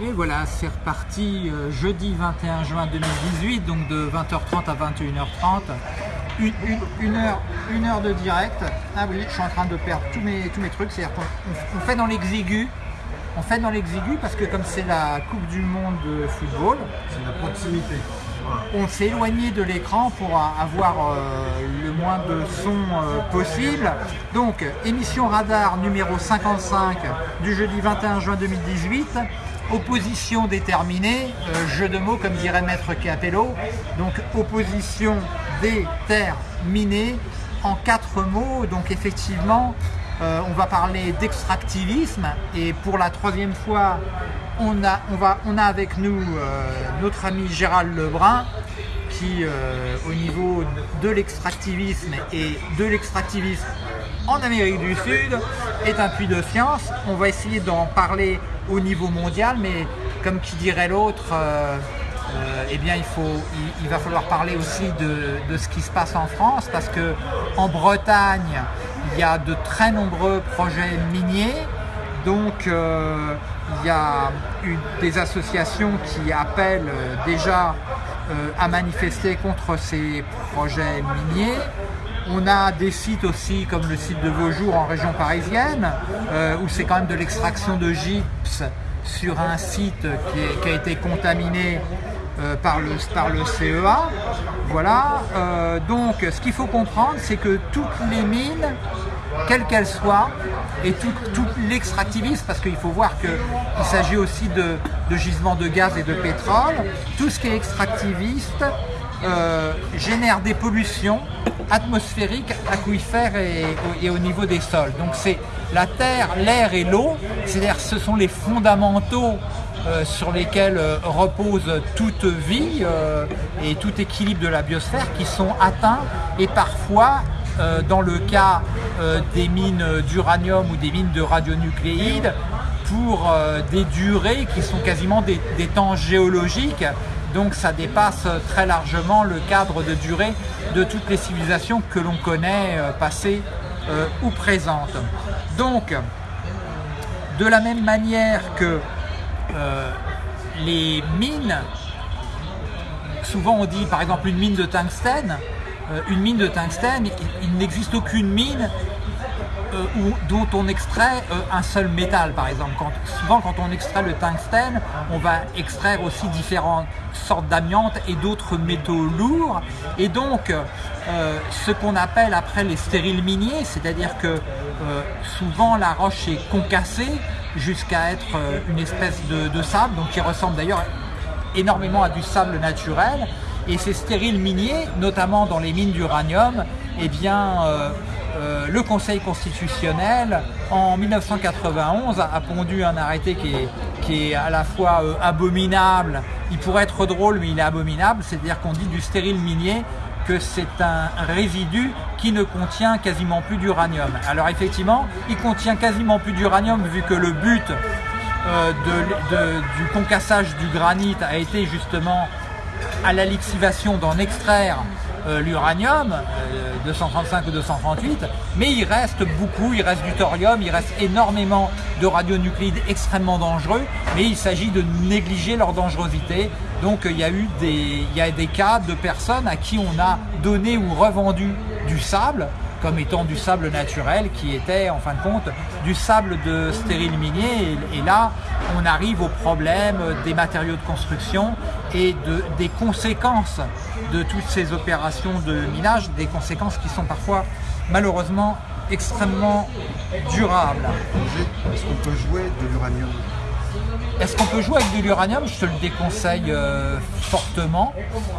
Et voilà, c'est reparti euh, jeudi 21 juin 2018, donc de 20h30 à 21h30. Une, une- une heure, une heure de direct. Ah oui, je suis en train de perdre tous mes, tous mes trucs. C'est-à-dire qu'on on- on fait dans l'exigu. On fait dans l'exigu parce que comme c'est la Coupe du Monde de football, C'est la proximité. On s'est éloigné de l'écran pour avoir euh, le moins de son euh, possible. Donc, émission radar numéro 55 du jeudi 21 juin 2018. Opposition déterminée, euh, jeu de mots comme dirait Maître Capello. Donc, opposition déterminée en quatre mots. Donc, effectivement, euh, on va parler d'extractivisme et pour la troisième fois, on a, avec nous euh, notre ami Gérald Lebrun euh, au niveau de l'extractivisme et de l'extractivisme en Amérique du Sud, est un puits de science. On va essayer d'en parler au niveau mondial, mais comme qui dirait l'autre, euh, euh, eh bien, il, faut, il, va falloir parler aussi de, ce qui se passe en France, parce que en Bretagne, il y a de très nombreux projets miniers. Donc, il y a des associations qui appellent déjà à manifester contre ces projets miniers. On a des sites aussi comme le site de Vaujour en région parisienne, euh, où c'est quand même de l'extraction de gypse sur un site qui, a été contaminé euh, par, le, par CEA. Voilà. Euh, donc, ce qu'il faut comprendre, c'est que toutes les mines, quelles qu'elles soient, et tout, l'extractivisme, parce qu'il faut voir qu'il s'agit aussi de, gisements de gaz et de pétrole, tout ce qui est extractiviste euh, génère des pollutions atmosphériques, aquifères et, au niveau des sols. Donc c'est la terre, l'air et l'eau, c'est-à-dire ce sont les fondamentaux euh, sur lesquels euh, repose toute vie et tout équilibre de la biosphère qui sont atteints et parfois dans le cas euh, des mines d'uranium ou des mines de radionucléides pour euh, des durées qui sont quasiment des, des temps géologiques. Donc ça dépasse très largement le cadre de durée de toutes les civilisations que l'on connaît, euh, passées euh, ou présentes. Donc, de la même manière que euh, les mines, souvent on dit par exemple une mine de tungstène, euh, une mine de tungstène, il, n'existe aucune mine euh, dont on extrait euh, un seul métal par exemple. Souvent quand on extrait le tungstène, on va extraire aussi différentes sortes d'amiante et d'autres métaux lourds. Et donc euh, ce qu'on appelle après les stériles miniers, c'est-à-dire que euh, souvent la roche est concassée jusqu'à être euh, une espèce de, de sable, donc qui ressemble d'ailleurs énormément à du sable naturel. Et ces stériles miniers, notamment dans les mines d'uranium, eh bien, euh, euh, le Conseil constitutionnel, en 1991, a, pondu un arrêté qui est, qui est à la fois euh, abominable, il pourrait être drôle, mais il est abominable, c'est-à-dire qu'on dit du stérile minier que c'est un résidu qui ne contient quasiment plus d'uranium. Alors effectivement, il contient quasiment plus d'uranium vu que le but euh, de- de- du concassage du granit a été justement à la lixivation d'en extraire euh, l'uranium, euh, 235 ou 238, mais il reste beaucoup, il reste du thorium, il reste énormément de radionucléides extrêmement dangereux, mais il s'agit de négliger leur dangerosité. Donc il y a eu des cas de personnes à qui on a donné ou revendu du sable, comme étant du sable naturel qui était en fin de compte du sable de stérile minier. Et, et là on arrive au problème des matériaux de construction et de, des conséquences de toutes ces opérations de minage, des conséquences qui sont parfois malheureusement extrêmement durables. Est-ce qu'on peut jouer de l'uranium? Est-ce qu'on peut jouer avec de l'uranium? Je te le déconseille euh, fortement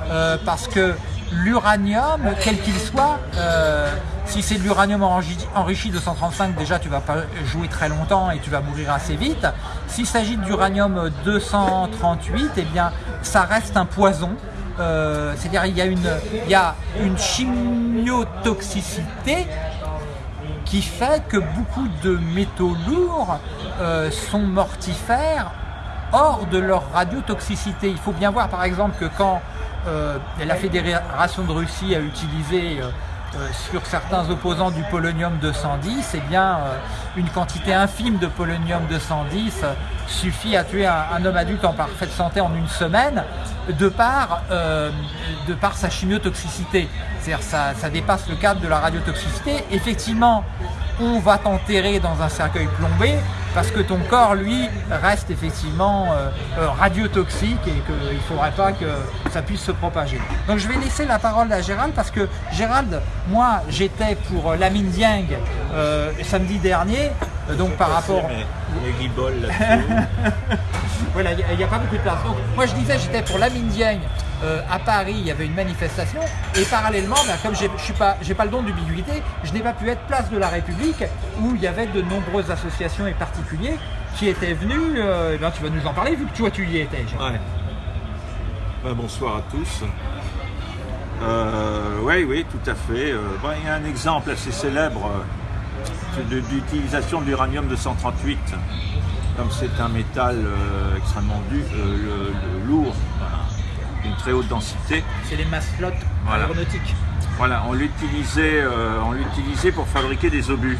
euh, parce que l'uranium, quel qu'il soit, euh, si c'est de l'uranium enrichi, enrichi de 135, déjà tu vas pas jouer très longtemps et tu vas mourir assez vite. S'il s'agit d'uranium 238, eh bien ça reste un poison. Euh, C'est-à-dire il y a une, il y a une chimiotoxicité qui fait que beaucoup de métaux lourds euh, sont mortifères hors de leur radiotoxicité. Il faut bien voir par exemple que quand euh, la Fédération de Russie a utilisé euh, euh, sur certains opposants du polonium 210, eh bien, une quantité infime de polonium 210 euh, suffit à tuer un, homme adulte en parfaite santé en une semaine, de par, de par sa chimiotoxicité. C'est-à-dire ça, ça dépasse le cadre de la radiotoxicité. Effectivement, on va t'enterrer dans un cercueil plombé parce que ton corps, lui, reste effectivement euh, euh, radiotoxique et qu'il ne faudrait pas que ça puisse se propager. Donc je vais laisser la parole à Gérald parce que Gérald, moi j'étais pour Lamine Dieng euh, samedi dernier, donc par rapport... voilà, il n'y a, pas beaucoup de place. Donc moi je disais j'étais pour Lamine Dieng euh, à Paris, il y avait une manifestation, et parallèlement, ben, comme je n'ai pas, pas le don d'ubiquité, je n'ai pas pu être place de la République, où il y avait de nombreuses associations et particuliers qui étaient venus, euh, ben, tu vas nous en parler, vu que toi tu y étais. Ouais. Ben, bonsoir à tous. Euh, oui, oui, tout à fait. il y a un exemple assez célèbre d'utilisation de l'uranium 238. Comme c'est un métal extrêmement lourd, une très haute densité. C'est les maslottes aéronautiques. Voilà, on l'utilisait, euh, on l'utilisait pour fabriquer des obus,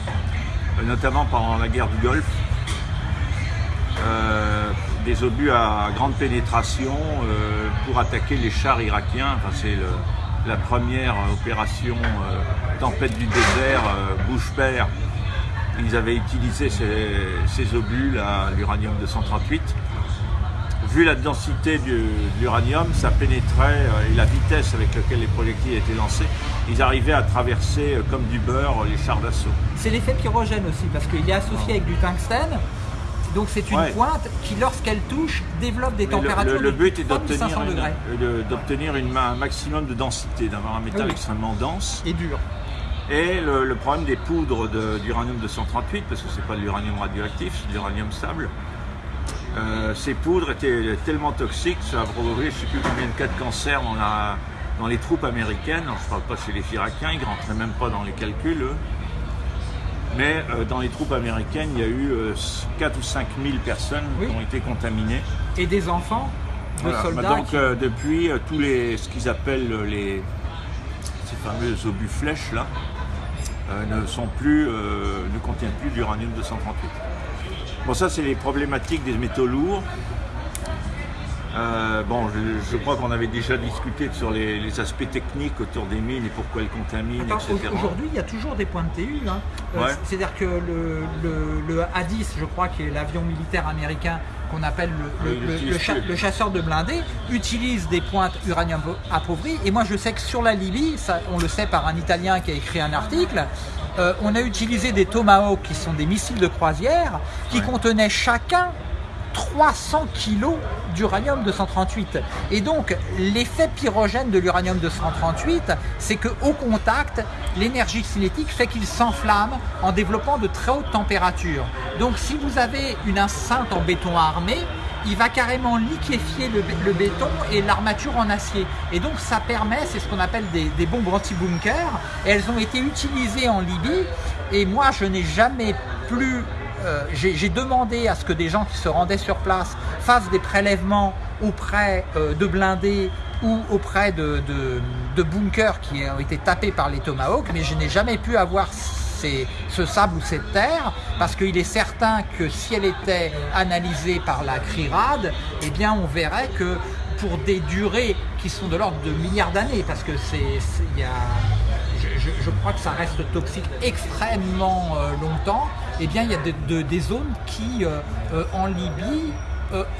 euh, notamment pendant la guerre du Golfe. Euh, des obus à grande pénétration pour attaquer les chars irakiens. Enfin, c'est la première opération tempête du désert, bouche père. Ils avaient utilisé ces, obus, l'uranium 238 vu la densité de l'uranium, ça pénétrait euh, et la vitesse avec laquelle les projectiles étaient lancés, ils arrivaient à traverser euh, comme du beurre les chars d'assaut. C'est l'effet pyrogène aussi, parce qu'il est associé avec du tungstène. Donc c'est une pointe qui, lorsqu'elle touche, développe des températures le, le, but est d'obtenir un maximum de densité, d'avoir un métal extrêmement dense. Et dur. Et le, problème des poudres d'uranium 238, parce que c'est pas de l'uranium radioactif, c'est de l'uranium stable, euh, ces poudres étaient tellement toxiques, ça a provoqué je ne sais plus combien de cas de cancer dans, les troupes américaines. je ne parle pas chez les Irakiens, ils ne rentraient même pas dans les calculs. Mais euh, dans les troupes américaines, il y a eu 4 euh, ou 5 000 personnes qui ont été contaminées. Et des enfants de soldats Donc depuis, tous les, ce qu'ils appellent les, ces fameux obus flèches là, ne, sont plus, ne contiennent plus d'uranium 238. Bon, ça, c'est les problématiques des métaux lourds. Euh, bon, je, crois qu'on avait déjà discuté sur les, aspects techniques autour des mines et pourquoi elles contaminent, etc. Aujourd'hui, il y a toujours des points de TU. Hein. Euh, c'est-à-dire que le, A-10, je crois, qui est l'avion militaire américain qu'on appelle le, chasseur de blindés, utilise des pointes uranium appauvries. Et moi, je sais que sur la Libye, ça, on le sait par un Italien qui a écrit un article, euh, on a utilisé des Tomahawk qui sont des missiles de croisière qui contenaient chacun 300 kg d'uranium 238. Et donc, l'effet pyrogène de l'uranium 238, c'est qu'au contact, l'énergie cinétique fait qu'il s'enflamme en développant de très hautes températures. Donc, si vous avez une enceinte en béton armé, il va carrément liquéfier le, béton et l'armature en acier. Et donc ça permet, c'est ce qu'on appelle des, bombes anti-bunker. Et elles ont été utilisées en Libye. Et moi, je n'ai jamais plus... Euh, j'ai demandé à ce que des gens qui se rendaient sur place fassent des prélèvements auprès euh, de blindés ou auprès de, bunkers qui ont été tapés par les Tomahawks, mais je n'ai jamais pu avoir ce sable ou cette terre, parce qu'il est certain que si elle était analysée par la CRIRAD, eh bien on verrait que pour des durées qui sont de l'ordre de milliards d'années, parce que c'est, je, crois que ça reste toxique extrêmement euh, longtemps, eh bien il y a des zones qui, euh, euh, en Libye,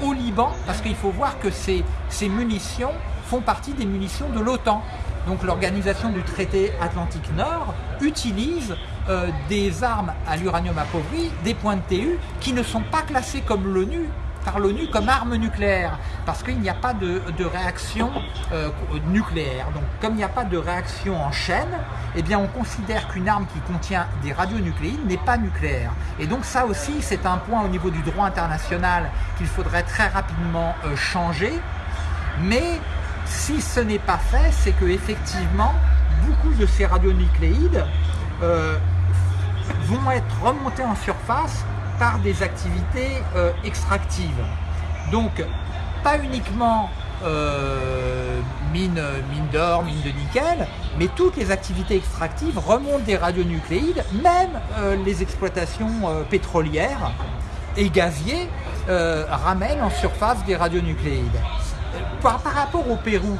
au Liban, parce qu'il faut voir que ces, munitions font partie des munitions de l'OTAN. Donc l'organisation du traité Atlantique Nord utilise des armes à l'uranium appauvri, des points de TU, qui ne sont pas classés comme l'ONU par l'ONU comme armes nucléaires, parce qu'il n'y a pas de, réaction euh, nucléaire. Donc comme il n'y a pas de réaction en chaîne, eh bien on considère qu'une arme qui contient des radionucléides n'est pas nucléaire. Et donc ça aussi, c'est un point au niveau du droit international qu'il faudrait très rapidement euh, changer. Mais si ce n'est pas fait, c'est que effectivement, beaucoup de ces radionucléides vont être remontés en surface par des activités euh, extractives. Donc, pas uniquement euh, mine, d'or, mine de nickel, mais toutes les activités extractives remontent des radionucléides, même euh, les exploitations euh, pétrolières et gaziers ramènent en surface des radionucléides. Par, par rapport au Pérou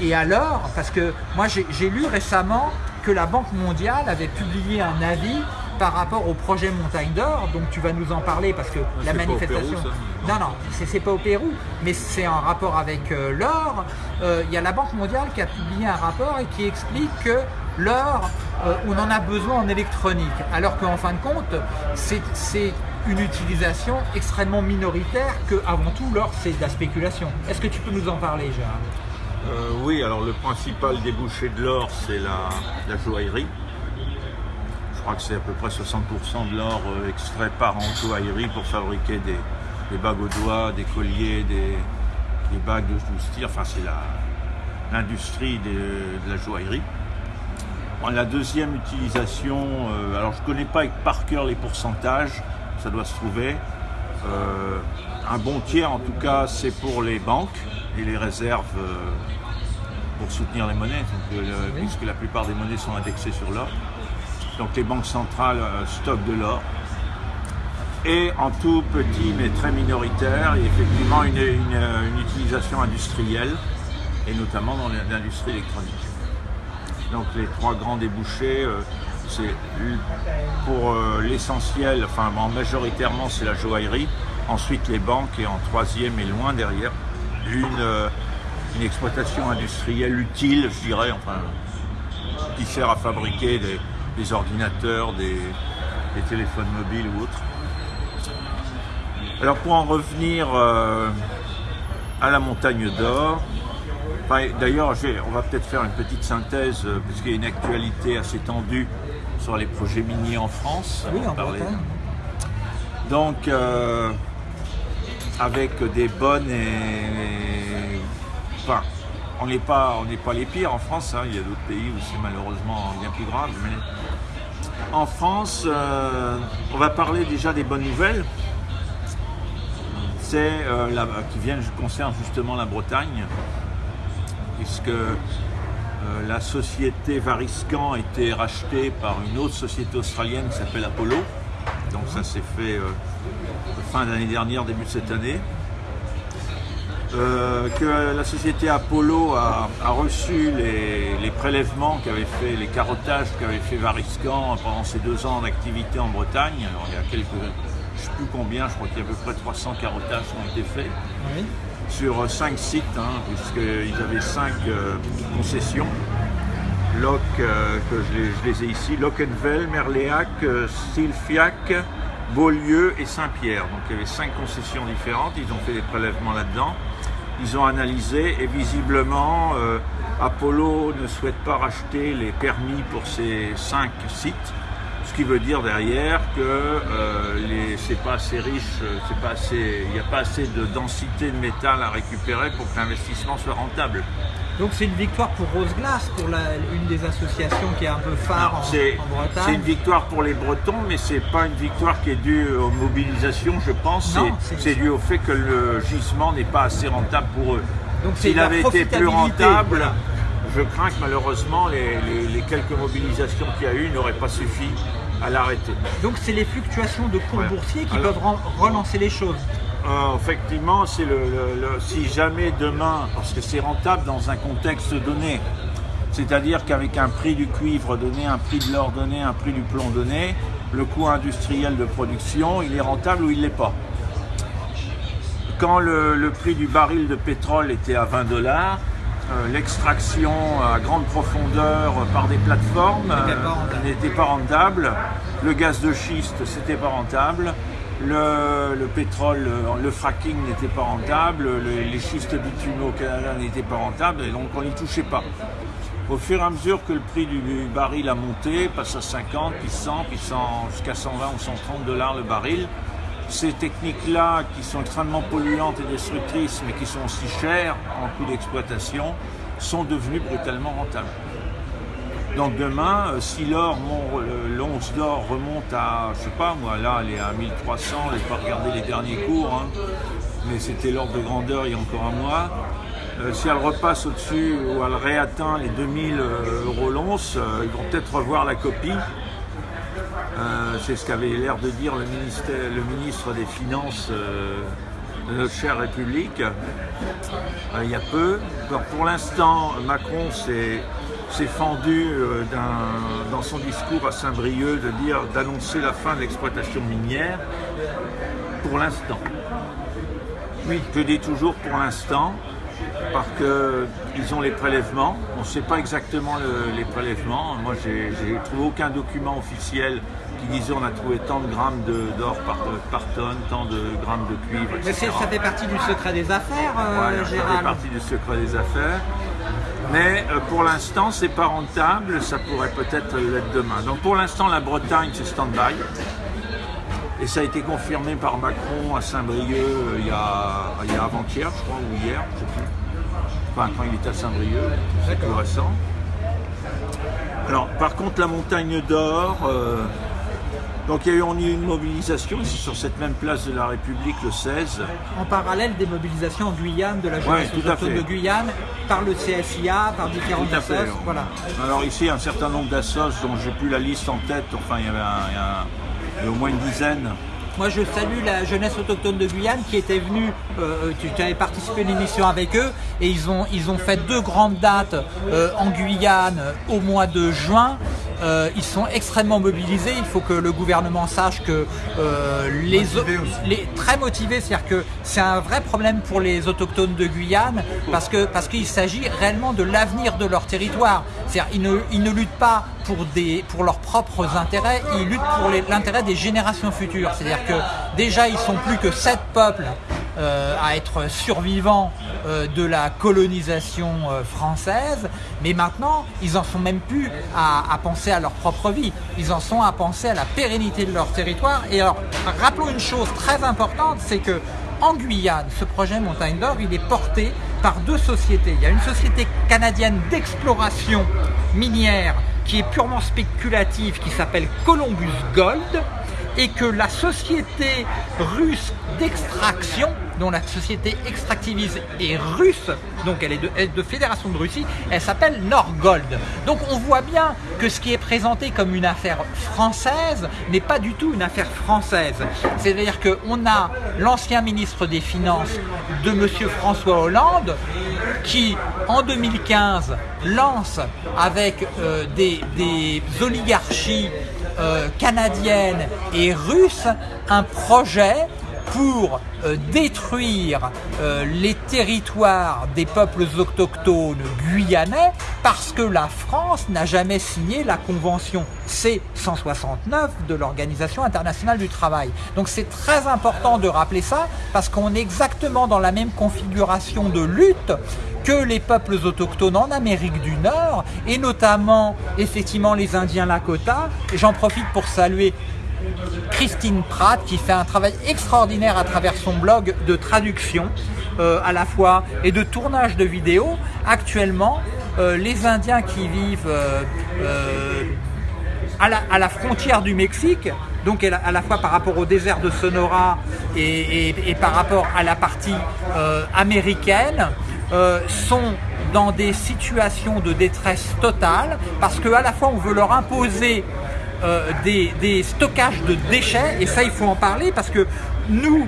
et à l'or, parce que moi j'ai lu récemment que la Banque mondiale avait publié un avis par rapport au projet Montagne d'Or, donc tu vas nous en parler parce que la c'est pas au manifestation... Pérou, ça non, non, c'est c'est pas au Pérou, mais c'est en rapport avec euh, l'or. Euh, Il y a la Banque mondiale qui a publié un rapport et qui explique que l'or, euh, on en a besoin en électronique, alors qu'en fin de compte, c'est c'est une utilisation extrêmement minoritaire, que avant tout l'or c'est de la spéculation. Est-ce que tu peux nous en parler, Gérard? Euh, oui, alors le principal débouché de l'or, c'est la, la joaillerie. Je crois que c'est à peu près 60% de l'or euh, extrait par an en joaillerie pour fabriquer des, des bagues aux doigts, des colliers, des, des bagues de tir. Enfin, c'est l'industrie de la joaillerie. Bon, La deuxième utilisation, euh, alors je ne connais pas par cœur les pourcentages, ça doit se trouver. Euh, un bon tiers en tout cas, c'est pour les banques et les réserves euh, pour soutenir les monnaies, donc, puisque la plupart des monnaies sont indexées sur l'or. Donc les banques centrales euh, stockent de l'or. Et en tout petit mais très minoritaire, il y a effectivement une, une- une utilisation industrielle, et notamment dans l'industrie électronique. Donc les trois grands débouchés, euh, c'est pour euh, l'essentiel, enfin majoritairement c'est la joaillerie, ensuite les banques et en troisième et loin derrière, une, euh, une exploitation industrielle utile, je dirais, enfin, qui sert à fabriquer des, des ordinateurs, des, des téléphones mobiles ou autres. Alors pour en revenir euh, à la montagne d'or, D'ailleurs, on va peut-être faire une petite synthèse, euh, puisqu'il y a une actualité assez tendue sur les projets miniers en France. Oui, On en. Bretagne. Donc, euh, avec des bonnes et. Enfin, on n'est pas, les pires en France, hein. il y a d'autres pays où c'est malheureusement bien plus grave. Mais en France, euh, on va parler déjà des bonnes nouvelles. C'est euh, qui viennent concernent justement la Bretagne, puisque euh, la société Variscan a été rachetée par une autre société australienne qui s'appelle Apollo. Donc ça s'est fait euh, fin d'année dernière, début de cette année. Euh, que la société Apollo a, a reçu les, les prélèvements qu'avait fait, les carottages qu'avait fait Variscan pendant ses deux ans d'activité en Bretagne. Alors il y a quelques, je ne sais plus combien, je crois qu'il y a à peu près 300 carottages qui ont été faits Oui. sur cinq sites, hein, puisqu'ils avaient cinq euh, concessions. Loc, euh, que je les, je les ai ici, Locquenvel, Merléac, euh, Sylfiac, Beaulieu et Saint-Pierre. Donc il y avait cinq concessions différentes, ils ont fait des prélèvements là-dedans. Ils ont analysé et visiblement euh, Apollo ne souhaite pas racheter les permis pour ces cinq sites. Ce qui veut dire derrière que euh, c'est pas assez riche, euh, c'est pas assez, il n'y a pas assez de densité de métal à récupérer pour que l'investissement soit rentable. Donc c'est une victoire pour Rose Glace, pour la- une des associations qui est un peu phare en, en c'est une Bretagne. victoire pour les Bretons, mais c'est pas une victoire qui est due aux mobilisations, je pense. Non, C'est- dû au fait que le gisement n'est pas assez rentable pour eux. Donc c'est S'il avait été plus rentable, voilà. je crains que malheureusement les, les- les quelques mobilisations qu'il y a eu n'auraient pas suffi à l'arrêter. Donc c'est les fluctuations de cours Ouais. boursiers qui Alors- peuvent relancer les choses. Euh, effectivement, c'est le, le- le- si jamais demain, parce que c'est rentable dans un contexte donné, c'est-à-dire qu'avec un prix du cuivre donné, un prix de l'or donné, un prix du plomb donné, le coût industriel de production, il est rentable ou il l'est pas. Quand le, le prix du baril de pétrole était à 20 dollars, euh, l'extraction à grande profondeur par des plateformes N'était pas euh, rentable. n'était pas rentable. Le gaz de schiste, c'était pas rentable. Le, le pétrole, euh, le fracking n'était pas rentable. Le- les schistes bitumeux au Canada n'étaient pas rentables et donc on n'y touchait pas. Au fur et à mesure que le prix du baril a monté, passe à 50, puis 100, puis 100, jusqu'à 120 ou 130 dollars le baril, ces techniques-là, qui sont extrêmement polluantes et destructrices, mais qui sont aussi chères en coût d'exploitation, sont devenues brutalement rentables. Donc demain, euh, si l'or, l'once d'or remonte à, je sais pas moi, là elle est à 1300, je n'ai pas regardé les derniers cours, hein, mais c'était l'ordre de grandeur il y a encore un mois. euh, si elle repasse au-dessus ou elle réatteint les 2000 euros l'once, euh, ils vont peut-être revoir la copie. Euh, c'est ce qu'avait l'air de dire le, ministre des Finances euh, de notre chère République euh, il y a peu. Pour l'instant, Macron s'est s'est fendu euh, dans son discours à Saint-Brieuc de dire d'annoncer la fin de l'exploitation minière pour l'instant. Oui, je dis toujours pour l'instant, parce qu'ils ont les prélèvements. On ne sait pas exactement le- les prélèvements. Moi, j'ai trouvé aucun document officiel qui disait on a trouvé tant de grammes d'or par, par tonne, tant de grammes de cuivre, Mais etc. ça fait partie du secret des affaires, euh, Voilà, ça fait partie du secret des affaires. Mais euh, pour l'instant, c'est pas rentable, ça pourrait peut-être l'être demain. Donc pour l'instant, la Bretagne, c'est stand-by. Et ça a été confirmé par Macron à Saint-Brieuc euh, il y a, il y a avant-hier, je crois, ou hier, je sais plus. Enfin, quand il était à Saint-Brieuc, c'est plus récent. Alors, par contre, la montagne d'or, euh, donc il y a eu on a eu une mobilisation ici sur cette même place de la République le 16. En parallèle des mobilisations en Guyane, de la jeunesse Ouais, autochtone de Guyane, par le CSIA, par différentes Tout à fait. associations. Voilà. Alors ici, un certain nombre d'assos dont j'ai plus la liste en tête, enfin il y avait un- il y a un- il y a au moins une dizaine. Moi, je salue la jeunesse autochtone de Guyane qui était venue. euh, tu, tu avais participé à une émission avec eux et ils ont, ils ont fait deux grandes dates euh, en Guyane euh, au mois de juin. Euh, ils sont extrêmement mobilisés. Il faut que le gouvernement sache que euh, les, Motivés les très motivés, c'est-à-dire que c'est un vrai problème pour les autochtones de Guyane parce que parce qu'il s'agit réellement de l'avenir de leur territoire. C'est-à-dire ils ne, ils ne luttent pas pour des pour leurs propres intérêts, ils luttent pour l'intérêt des générations futures. C'est-à-dire que déjà ils sont plus que sept peuples euh, à être survivants euh, de la colonisation euh, française, mais maintenant ils en sont même plus à, penser à leur propre vie, ils en sont à penser à la pérennité de leur territoire. Et alors rappelons une chose très importante, c'est que en Guyane, ce projet Montagne d'Or, il est porté par deux sociétés. Il y a une société canadienne d'exploration minière qui est purement spéculative, qui s'appelle Columbus Gold, et que la société russe d'extraction, dont la société extractiviste est russe, donc elle est de, fédération de Russie, elle s'appelle Norgold. Donc on voit bien que ce qui est présenté comme une affaire française n'est pas du tout une affaire française. C'est-à-dire qu'on a l'ancien ministre des Finances de Monsieur François Hollande qui, en 2015, lance avec euh, des oligarchies euh, canadienne et russe un projet pour euh, détruire euh, les territoires des peuples autochtones guyanais parce que la France n'a jamais signé la convention C-169 de l'Organisation internationale du travail. Donc c'est très important de rappeler ça parce qu'on est exactement dans la même configuration de lutte que les peuples autochtones en Amérique du Nord et notamment effectivement les Indiens Lakota. J'en profite pour saluer Christine Pratt qui fait un travail extraordinaire à travers son blog de traduction euh, à la fois et de tournage de vidéos. Actuellement, euh, les Indiens qui vivent euh, à, la, frontière du Mexique, donc à la, fois par rapport au désert de Sonora et, et- par rapport à la partie américaine, sont dans des situations de détresse totale parce qu'à la fois on veut leur imposer euh, des, stockages de déchets, et ça il faut en parler parce que nous,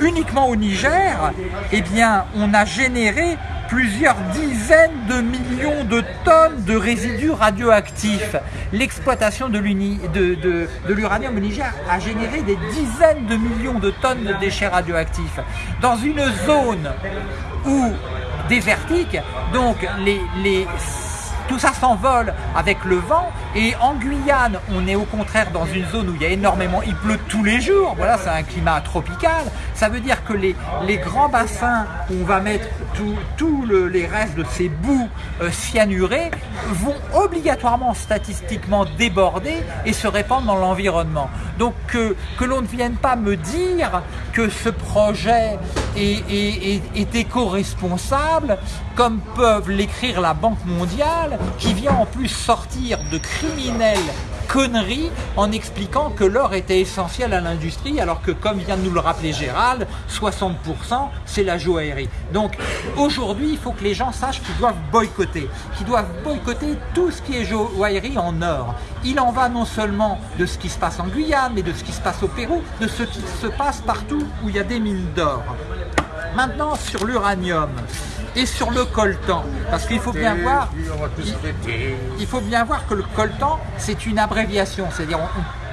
uniquement au Niger, eh bien, on a généré plusieurs dizaines de millions de tonnes de résidus radioactifs. L'exploitation de l'uni- de- l'uranium au Niger a généré des dizaines de millions de tonnes de déchets radioactifs. Dans une zone où désertique, donc les tout ça s'envole avec le vent. Et en Guyane on est au contraire dans une zone où il y a énormément, il pleut tous les jours, voilà c'est un climat tropical, ça veut dire que les, les grands bassins où on va mettre tous les restes de ces boues euh, cyanurées vont obligatoirement statistiquement déborder et se répandre dans l'environnement. Donc que, que l'on ne vienne pas me dire que ce projet est, est- éco-responsable comme peuvent l'écrire la Banque mondiale qui vient en plus sortir de criminels connerie en expliquant que l'or était essentiel à l'industrie, alors que, comme vient de nous le rappeler Gérald, 60% c'est la joaillerie. Donc aujourd'hui, il faut que les gens sachent qu'ils doivent boycotter, qu'ils doivent boycotter tout ce qui est joaillerie en or. Il en va non seulement de ce qui se passe en Guyane, mais de ce qui se passe au Pérou, de ce qui se passe partout où il y a des mines d'or. Maintenant, sur l'uranium et sur le coltan, parce qu'il faut bien voir, il, faut bien voir que le coltan, c'est une abréviation, c'est-à-dire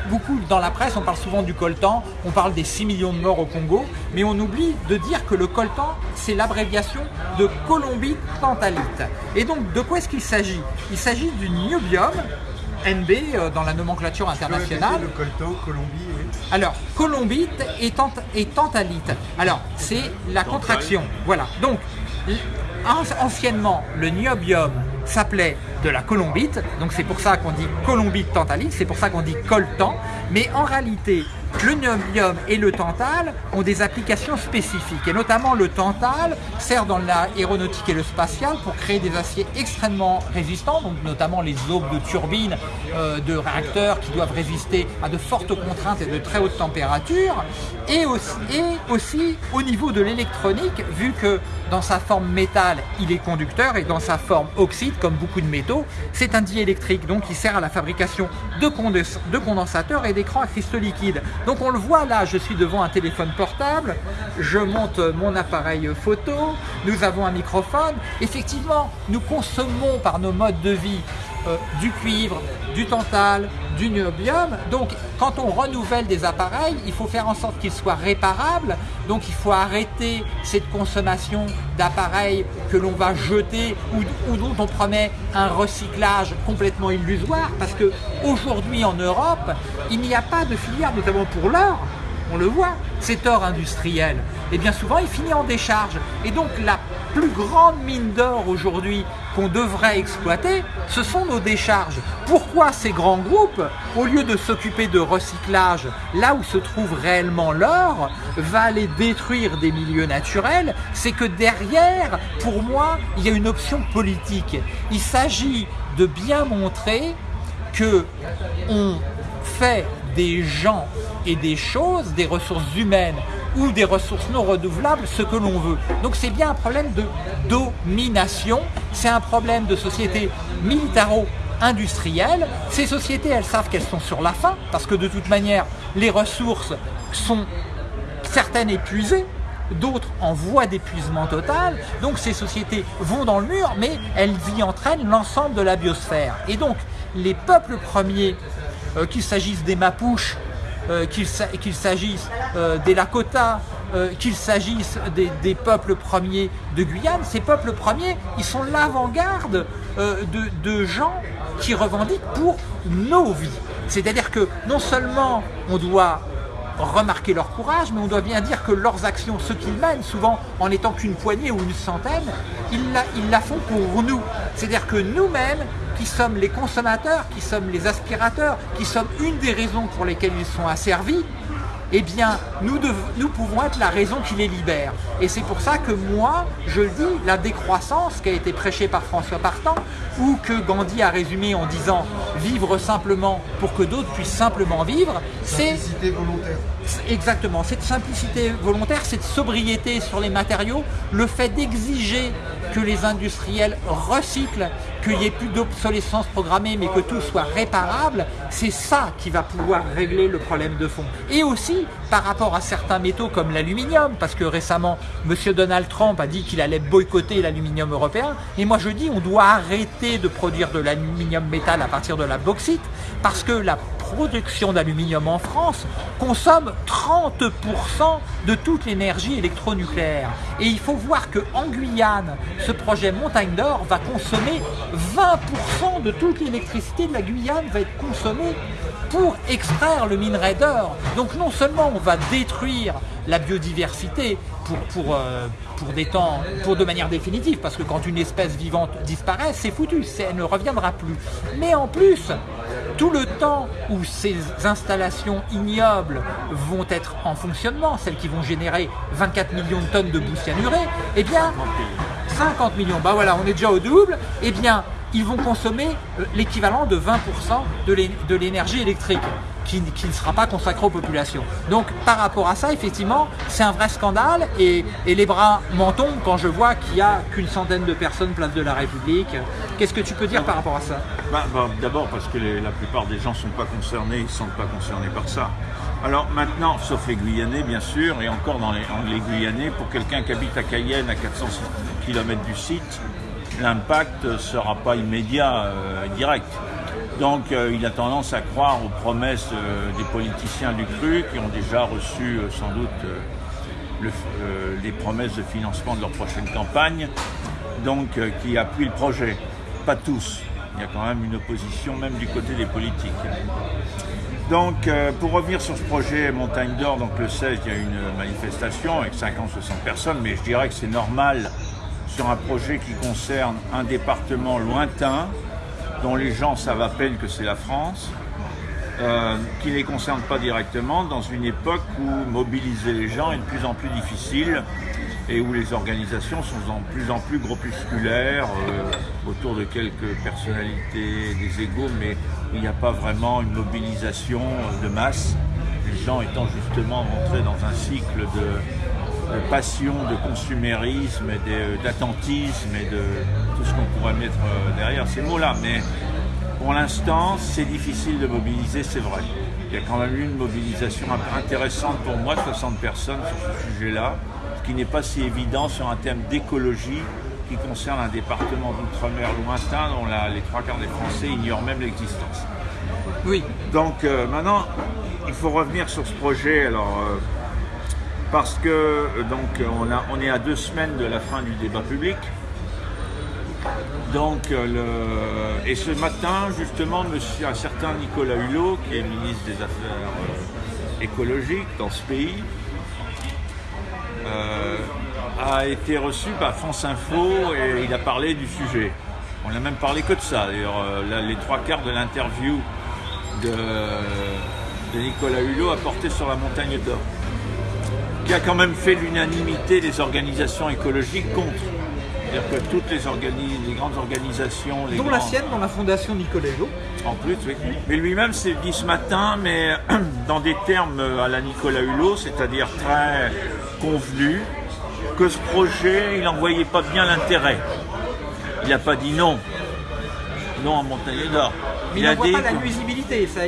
beaucoup dans la presse, on parle souvent du coltan, on parle des 6 millions de morts au Congo, mais on oublie de dire que le coltan, c'est l'abréviation de colombite tantalite. Et donc, de quoi est-ce qu'il s'agit? Il s'agit du niobium, NB euh, dans la nomenclature internationale. Le coltan, Colombie, oui. Alors, colombite et, et tantalite. Alors, c'est la contraction. Voilà. Donc, anciennement, le niobium s'appelait de la colombite, donc c'est pour ça qu'on dit colombite tantalite, c'est pour ça qu'on dit coltan, mais en réalité, le niobium et le tantal ont des applications spécifiques et notamment le tantal sert dans l'aéronautique et le spatial pour créer des aciers extrêmement résistants, donc notamment les aubes de turbines euh, de réacteurs qui doivent résister à de fortes contraintes et de très hautes températures. Et aussi, et aussi au niveau de l'électronique vu que dans sa forme métal il est conducteur et dans sa forme oxyde comme beaucoup de métaux c'est un diélectrique donc il sert à la fabrication de, de condensateurs et d'écrans à cristaux liquides donc on le voit là, je suis devant un téléphone portable, je monte mon appareil photo, nous avons un microphone. Effectivement, nous consommons par nos modes de vie euh, du cuivre, du tantal, du niobium. Donc quand on renouvelle des appareils, il faut faire en sorte qu'ils soient réparables. Donc il faut arrêter cette consommation d'appareils que l'on va jeter ou, ou, dont on promet un recyclage complètement illusoire. Parce que aujourd'hui en Europe, il n'y a pas de filière, notamment pour l'or, on le voit, cet or industriel, et bien souvent il finit en décharge. Et donc la plus grande mine d'or aujourd'hui qu'on devrait exploiter, ce sont nos décharges. Pourquoi ces grands groupes, au lieu de s'occuper de recyclage, là où se trouve réellement l'or, va aller détruire des milieux naturels? C'est que derrière, pour moi, il y a une option politique. Il s'agit de bien montrer que on fait des gens et des choses, des ressources humaines ou des ressources non renouvelables, ce que l'on veut. Donc c'est bien un problème de domination, c'est un problème de société militaro-industrielle. Ces sociétés, elles savent qu'elles sont sur la fin, parce que de toute manière, les ressources sont certaines épuisées, d'autres en voie d'épuisement total. Donc ces sociétés vont dans le mur, mais elles y entraînent l'ensemble de la biosphère. Et donc les peuples premiers qu'il s'agisse des Mapuches, euh, qu'il s'agisse euh, des Lakota, qu'il s'agisse des, peuples premiers de Guyane, ces peuples premiers, ils sont l'avant-garde de, de gens qui revendiquent pour nos vies. C'est-à-dire que non seulement on doit remarquer leur courage, mais on doit bien dire que leurs actions, ce qu'ils mènent, souvent en n'étant qu'une poignée ou une centaine, ils la, ils la font pour nous. C'est-à-dire que nous-mêmes, qui sommes les consommateurs, qui sommes les aspirateurs, qui sommes une des raisons pour lesquelles ils sont asservis, eh bien, nous, nous pouvons être la raison qui les libère. Et c'est pour ça que moi, je dis, la décroissance qui a été prêchée par François Partant, ou que Gandhi a résumé en disant « vivre simplement pour que d'autres puissent simplement vivre », c'est... Simplicité volontaire. Exactement, cette simplicité volontaire, cette sobriété sur les matériaux, le fait d'exiger que les industriels recyclent, qu'il n'y ait plus d'obsolescence programmée, mais que tout soit réparable, c'est ça qui va pouvoir régler le problème de fond. Et aussi, par rapport à certains métaux comme l'aluminium, parce que récemment, M. Donald Trump a dit qu'il allait boycotter l'aluminium européen, et moi je dis on doit arrêter de produire de l'aluminium métal à partir de la bauxite, parce que la production d'aluminium en France consomme 30% de toute l'énergie électronucléaire. Et il faut voir qu'en Guyane, ce projet Montagne d'Or va consommer 20% de toute l'électricité de la Guyane va être consommée pour extraire le minerai d'or. Donc non seulement on va détruire la biodiversité pour, pour, euh, pour, des temps, pour de manière définitive, parce que quand une espèce vivante disparaît, c'est foutu, elle ne reviendra plus. Mais en plus, tout le temps où ces installations ignobles vont être en fonctionnement, celles qui vont générer 24 millions de tonnes de boue cyanurée, eh bien, 50 millions, bah voilà, on est déjà au double, eh bien, ils vont consommer euh, l'équivalent de 20% de l'énergie électrique qui, ne sera pas consacrée aux populations. Donc par rapport à ça, effectivement, c'est un vrai scandale et, les bras m'en tombent quand je vois qu'il n'y a qu'une centaine de personnes place de la République. Qu'est-ce que tu peux dire par rapport à ça? Bah, bah, D'abord parce que la plupart des gens ne sont pas concernés, ils ne sont pas concernés par ça. Alors maintenant, sauf les Guyanais bien sûr, et encore dans les, les Guyanais, pour quelqu'un qui habite à Cayenne à 400 km du site, l'impact ne sera pas immédiat, euh, direct. Donc euh, il a tendance à croire aux promesses euh, des politiciens du CRU qui ont déjà reçu sans doute les promesses de financement de leur prochaine campagne, donc qui appuient le projet. Pas tous. Il y a quand même une opposition même du côté des politiques. Donc, pour revenir sur ce projet Montagne d'Or, donc le 16, il y a une manifestation avec 50-60 personnes, mais je dirais que c'est normal sur un projet qui concerne un département lointain, dont les gens savent à peine que c'est la France, euh, qui ne les concerne pas directement, dans une époque où mobiliser les gens est de plus en plus difficile et où les organisations sont de plus en plus groupusculaires, euh, autour de quelques personnalités, des égaux, mais il n'y a pas vraiment une mobilisation de masse, les gens étant justement rentrés dans un cycle de, de passion, de consumérisme, d'attentisme et de tout ce qu'on pourrait mettre euh, derrière ces mots-là. Mais pour l'instant, c'est difficile de mobiliser, c'est vrai. Il y a quand même eu une mobilisation intéressante pour moi, 60 personnes sur ce sujet-là, ce qui n'est pas si évident sur un thème d'écologie qui concerne un département d'outre-mer lointain dont les trois quarts des Français ignorent même l'existence. Oui. Donc euh, maintenant, il faut revenir sur ce projet. Alors, euh, parce que euh, donc on, a, on est à deux semaines de la fin du débat public. Donc, euh, le, et ce matin, justement, monsieur, un certain Nicolas Hulot, qui est ministre des Affaires euh, écologiques dans ce pays, a été reçu par France Info et il a parlé du sujet. On n'a même parlé que de ça. D'ailleurs, les trois quarts de l'interview de, de Nicolas Hulot a porté sur la montagne d'or qui a quand même fait l'unanimité des organisations écologiques contre. C'est-à-dire que toutes les, les, grandes organisations... Les dont la sienne, dans la fondation Nicolas Hulot. En plus, oui. Mais lui-même s'est dit ce matin, mais dans des termes à la Nicolas Hulot, c'est-à-dire très convenus, que ce projet, il n'en voyait pas bien l'intérêt. Il n'a pas dit non. Non à Montagne d'Or. il, il a dit pas la nuisibilité. Ça,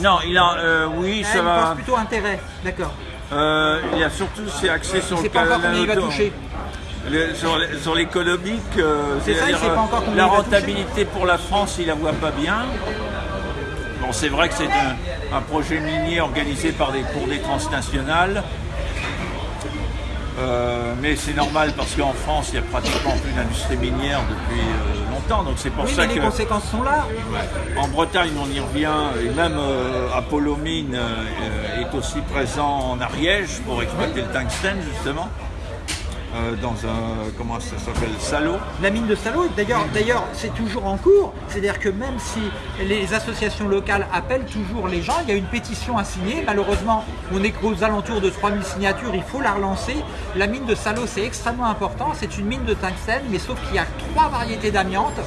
non, il a, euh, oui, ah, ça il va. Pense plutôt intérêt, d'accord. Euh, il y a surtout, c'est axé sur le pas encore il va toucher. sur, l'économique, euh, encore la rentabilité pour la France, il la voit pas bien. Bon, c'est vrai que c'est un, projet minier organisé par des, pour des transnationales. Euh, mais c'est normal parce qu'en France, il n'y a pratiquement plus d'industrie minière depuis euh, longtemps. Donc c'est pour oui, ça mais que. Les conséquences sont là. En Bretagne, on y revient, et même euh, Apollo Mine est aussi présent en Ariège pour exploiter le tungstène, justement. Euh, dans un, comment ça s'appelle, Salo. La mine de Salo, d'ailleurs, d'ailleurs c'est toujours en cours, c'est-à-dire que même si les associations locales appellent toujours les gens, il y a une pétition à signer, malheureusement on est aux alentours de 3000 signatures, il faut la relancer. La mine de Salo c'est extrêmement important, c'est une mine de tungstène, mais sauf qu'il y a trois variétés d'amiante,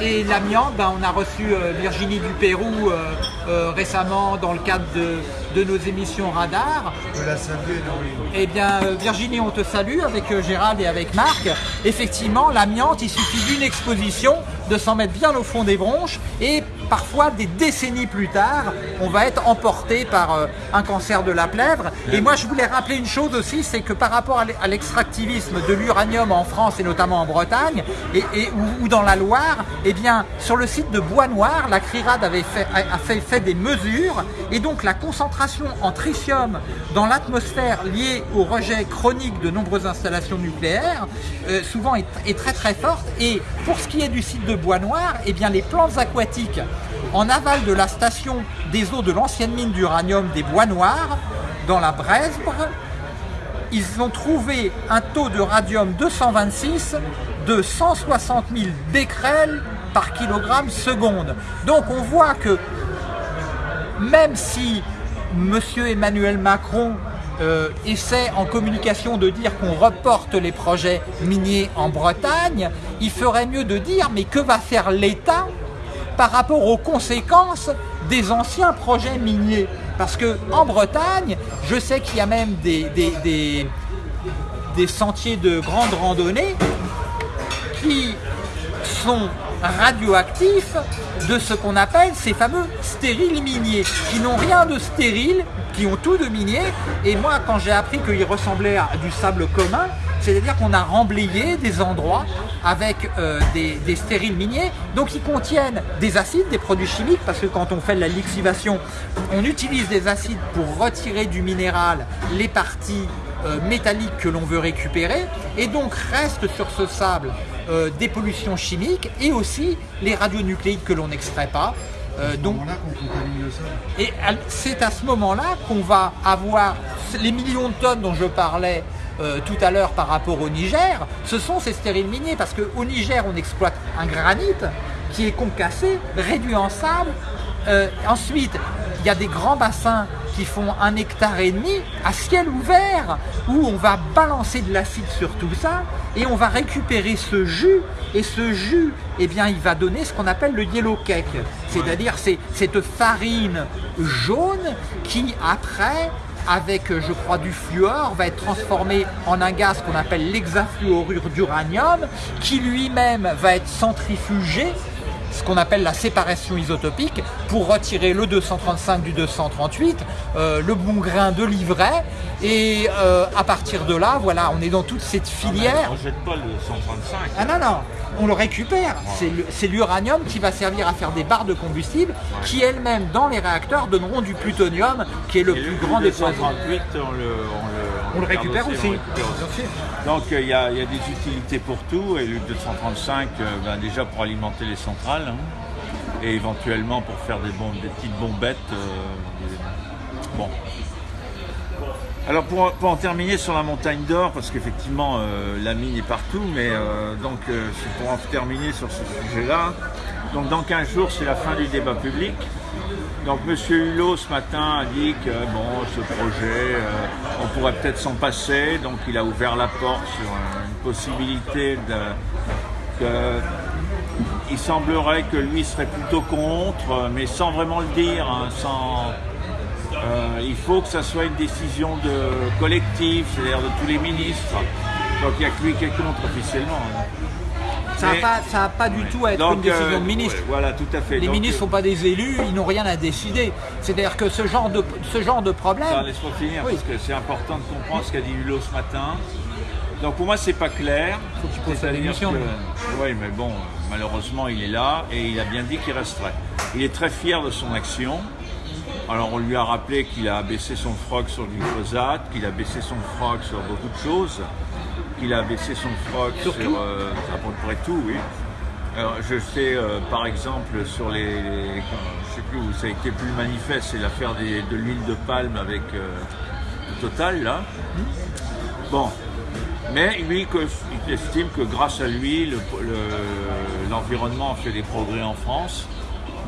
et l'amiante, ben, on a reçu euh, Virginie du Pérou euh, euh, récemment dans le cadre de, nos émissions Radar. Je la salue, Eh bien, Virginie, on te salue avec Gérald et avec Marc. Effectivement, l'amiante, il suffit d'une exposition de s'en mettre bien au fond des bronches et parfois des décennies plus tard, on va être emporté par euh, un cancer de la plèvre. Et moi, je voulais rappeler une chose aussi, c'est que par rapport à l'extractivisme de l'uranium en France et notamment en Bretagne et, ou, dans la Loire, eh bien, sur le site de Bois Noir, la CRIRAD avait fait, a fait, fait des mesures et donc la concentration en tritium dans l'atmosphère liée au rejet chronique de nombreuses installations nucléaires, euh, souvent est, est, très très forte. Et pour ce qui est du site de Bois Noir, eh bien, les plantes aquatiques en aval de la station des eaux de l'ancienne mine d'uranium des Bois Noirs, dans la Bresbre, ils ont trouvé un taux de radium 226 de 160 000 becquerels par kilogramme seconde. Donc on voit que même si M. Emmanuel Macron euh, essaie en communication de dire qu'on reporte les projets miniers en Bretagne, il ferait mieux de dire mais que va faire l'État par rapport aux conséquences des anciens projets miniers? Parce que en Bretagne, je sais qu'il y a même des, des, des, des sentiers de grande randonnée qui sont radioactifs de ce qu'on appelle ces fameux stériles miniers, qui n'ont rien de stérile, qui ont tout de minier. Et moi, quand j'ai appris qu'ils ressemblaient à du sable commun, c'est-à-dire qu'on a remblayé des endroits avec euh, des, stériles miniers, donc ils contiennent des acides, des produits chimiques, parce que quand on fait de la lixivation, on utilise des acides pour retirer du minéral les parties euh, métalliques que l'on veut récupérer, et donc reste sur ce sable euh, des pollutions chimiques et aussi les radionucléides que l'on n'extrait pas. Euh, donc, et c'est à ce moment-là qu'on va avoir les millions de tonnes dont je parlais euh, tout à l'heure par rapport au Niger, ce sont ces stériles miniers parce qu'au Niger on exploite un granit qui est concassé, réduit en sable. Ensuite, il y a des grands bassins qui font un hectare et demi à ciel ouvert où on va balancer de l'acide sur tout ça et on va récupérer ce jus et ce jus, eh bien, il va donner ce qu'on appelle le yellow cake, c'est-à-dire c'est cette farine jaune qui après avec, je crois, du fluor, va être transformé en un gaz qu'on appelle l'hexafluorure d'uranium, qui lui-même va être centrifugé, ce qu'on appelle la séparation isotopique, pour retirer le 235 du 238, euh, le bon grain de l'ivraie, et euh, à partir de là, voilà, on est dans toute cette filière. On ne jette pas le 135. Ah non, non, on le récupère. C'est l'uranium qui va servir à faire des barres de combustible qui elles-mêmes, dans les réacteurs, donneront du plutonium, qui est le Et plus le grand des poisons. 238, on le, on le, On le récupère aussi. on le récupère aussi. Donc euh, il y, a il y a des utilités pour tout et le 235 euh, ben, déjà pour alimenter les centrales hein, et éventuellement pour faire des, bombes, des petites bombettes. euh, des- Bon. Alors pour, pour en terminer sur la montagne d'or, parce qu'effectivement euh, la mine est partout, mais euh, donc euh, c'est pour en terminer sur ce sujet-là. Donc dans 15 jours c'est la fin du débat public. Donc Monsieur Hulot ce matin a dit que bon ce projet euh, on pourrait peut-être s'en passer, donc il a ouvert la porte sur euh, une possibilité de il semblerait que lui serait plutôt contre, mais sans vraiment le dire, hein, sans euh, il faut que ça soit une décision de collective, c'est-à-dire de tous les ministres. Donc il n'y a que lui qui est contre officiellement. hein. Ça n'a pas, ça a pas du tout à être Donc, une décision euh, de ministre. ouais, voilà, tout à fait. Les Donc, ministres ne sont pas des élus, ils n'ont rien à décider. C'est-à-dire que ce genre de, ce genre de euh, problème, Laisse-moi finir, Oui. parce que c'est important de comprendre ce qu'a dit Hulot ce matin. Donc pour moi, c'est pas clair. Faut qu'il pose sa démission. Oui, mais bon, malheureusement, il est là et il a bien dit qu'il resterait. Il est très fier de son action. Alors on lui a rappelé qu'il a baissé son froc sur le glyphosate, qu'il a baissé son froc sur beaucoup de choses, qu'il a baissé son froc sur, Sur euh, à peu près tout, oui. Alors, je sais euh, par exemple sur les, les- je sais plus où ça a été plus manifeste, c'est l'affaire de l'huile de palme avec euh, Total là. Bon, mais lui, que- il estime que grâce à lui, le- le- l'environnement fait des progrès en France.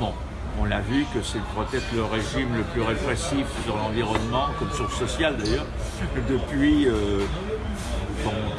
Bon, on l'a vu que c'est peut-être le régime le plus répressif sur l'environnement, comme sur le social d'ailleurs, depuis euh,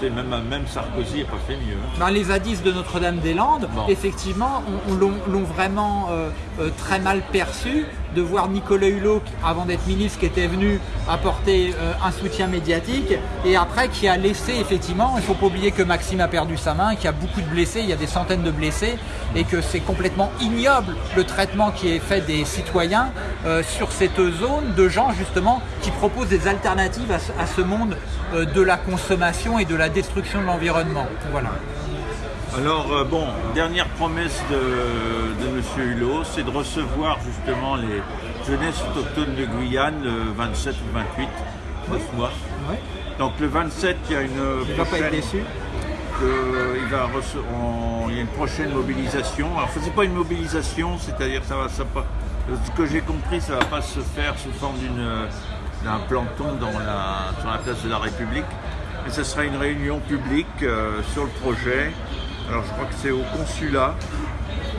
même, même Sarkozy n'a pas fait mieux. hein. ben, les zadistes de Notre-Dame-des-Landes, Bon. effectivement, on- on l'ont l'ont vraiment euh, euh, très mal perçu de voir Nicolas Hulot, avant d'être ministre, qui était venu apporter euh, un soutien médiatique, et après qui a laissé, effectivement, il ne faut pas oublier que Maxime a perdu sa main, qu'il y a beaucoup de blessés, il y a des centaines de blessés, et que c'est complètement ignoble le traitement qui est fait des citoyens euh, sur cette zone de gens, justement, qui proposent des alternatives à ce, à ce monde euh, de la consommation et de la destruction de l'environnement. Voilà. Alors, euh, bon, dernière promesse de, de M. Hulot, c'est de recevoir justement les jeunesses autochtones de Guyane le 27 ou 28, 9 mois. Donc le 27, il y a une Il va pas être prochaine- déçu. que il va rece- on- il y a une prochaine mobilisation. Alors c'est pas une mobilisation, c'est-à-dire ça va, ça pas, ce que j'ai compris, ça va pas se faire sous forme d'une d'un planton dans la, sur la place de la République, mais ce sera une réunion publique euh, sur le projet. Alors je crois que c'est au consulat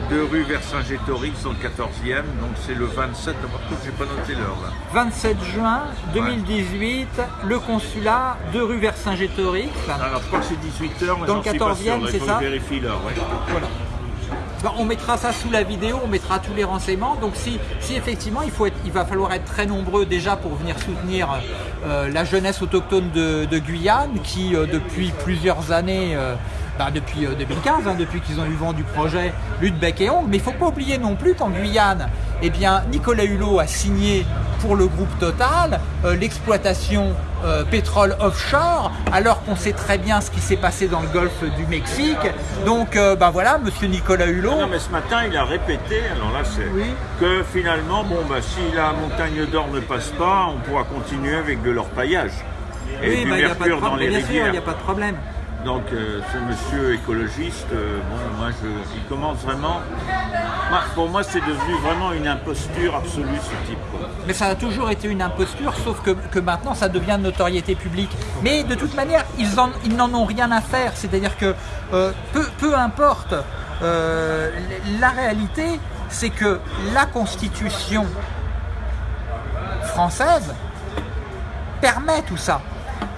deux rues Vercingétorix dans le 14e, donc c'est le 27, par contre j'ai pas noté l'heure là. 27 juin 2018, le consulat, deux rue Vercingétorix. Alors je crois que c'est 18h, mais Dans le j'en suis pas 14e, sûr, il c'est ça je vérifie l'heure. ouais. Voilà. Ben, on mettra ça sous la vidéo, on mettra tous les renseignements. Donc si, si effectivement il, faut être, il va falloir être très nombreux déjà pour venir soutenir euh, la jeunesse autochtone de, de Guyane qui euh, depuis plusieurs années, euh, ben, depuis euh, 2015, hein, depuis qu'ils ont eu vent du projet Lutte Bec et Ongle, mais il ne faut pas oublier non plus qu'en Guyane, eh bien, Nicolas Hulot a signé pour le groupe Total euh, l'exploitation euh, pétrole offshore, alors qu'on sait très bien ce qui s'est passé dans le golfe du Mexique. Donc, euh, ben voilà, Monsieur Nicolas Hulot. Non mais ce matin il a répété, alors là c'est Oui. que finalement, bon bah si la montagne d'or ne passe pas, on pourra continuer avec de l'orpaillage. Et Oui, du bah, mercure dans les sûr, il rivières. n'y a pas de problème. Donc euh, ce monsieur écologiste, euh, bon moi je, il commence vraiment. moi, pour moi c'est devenu vraiment une imposture absolue ce type. quoi. Mais ça a toujours été une imposture, sauf que, que maintenant ça devient de notoriété publique. Mais de toute manière, ils en- ils n'en ont rien à faire. C'est-à-dire que euh, peu, peu importe, la réalité, c'est que la Constitution française permet tout ça.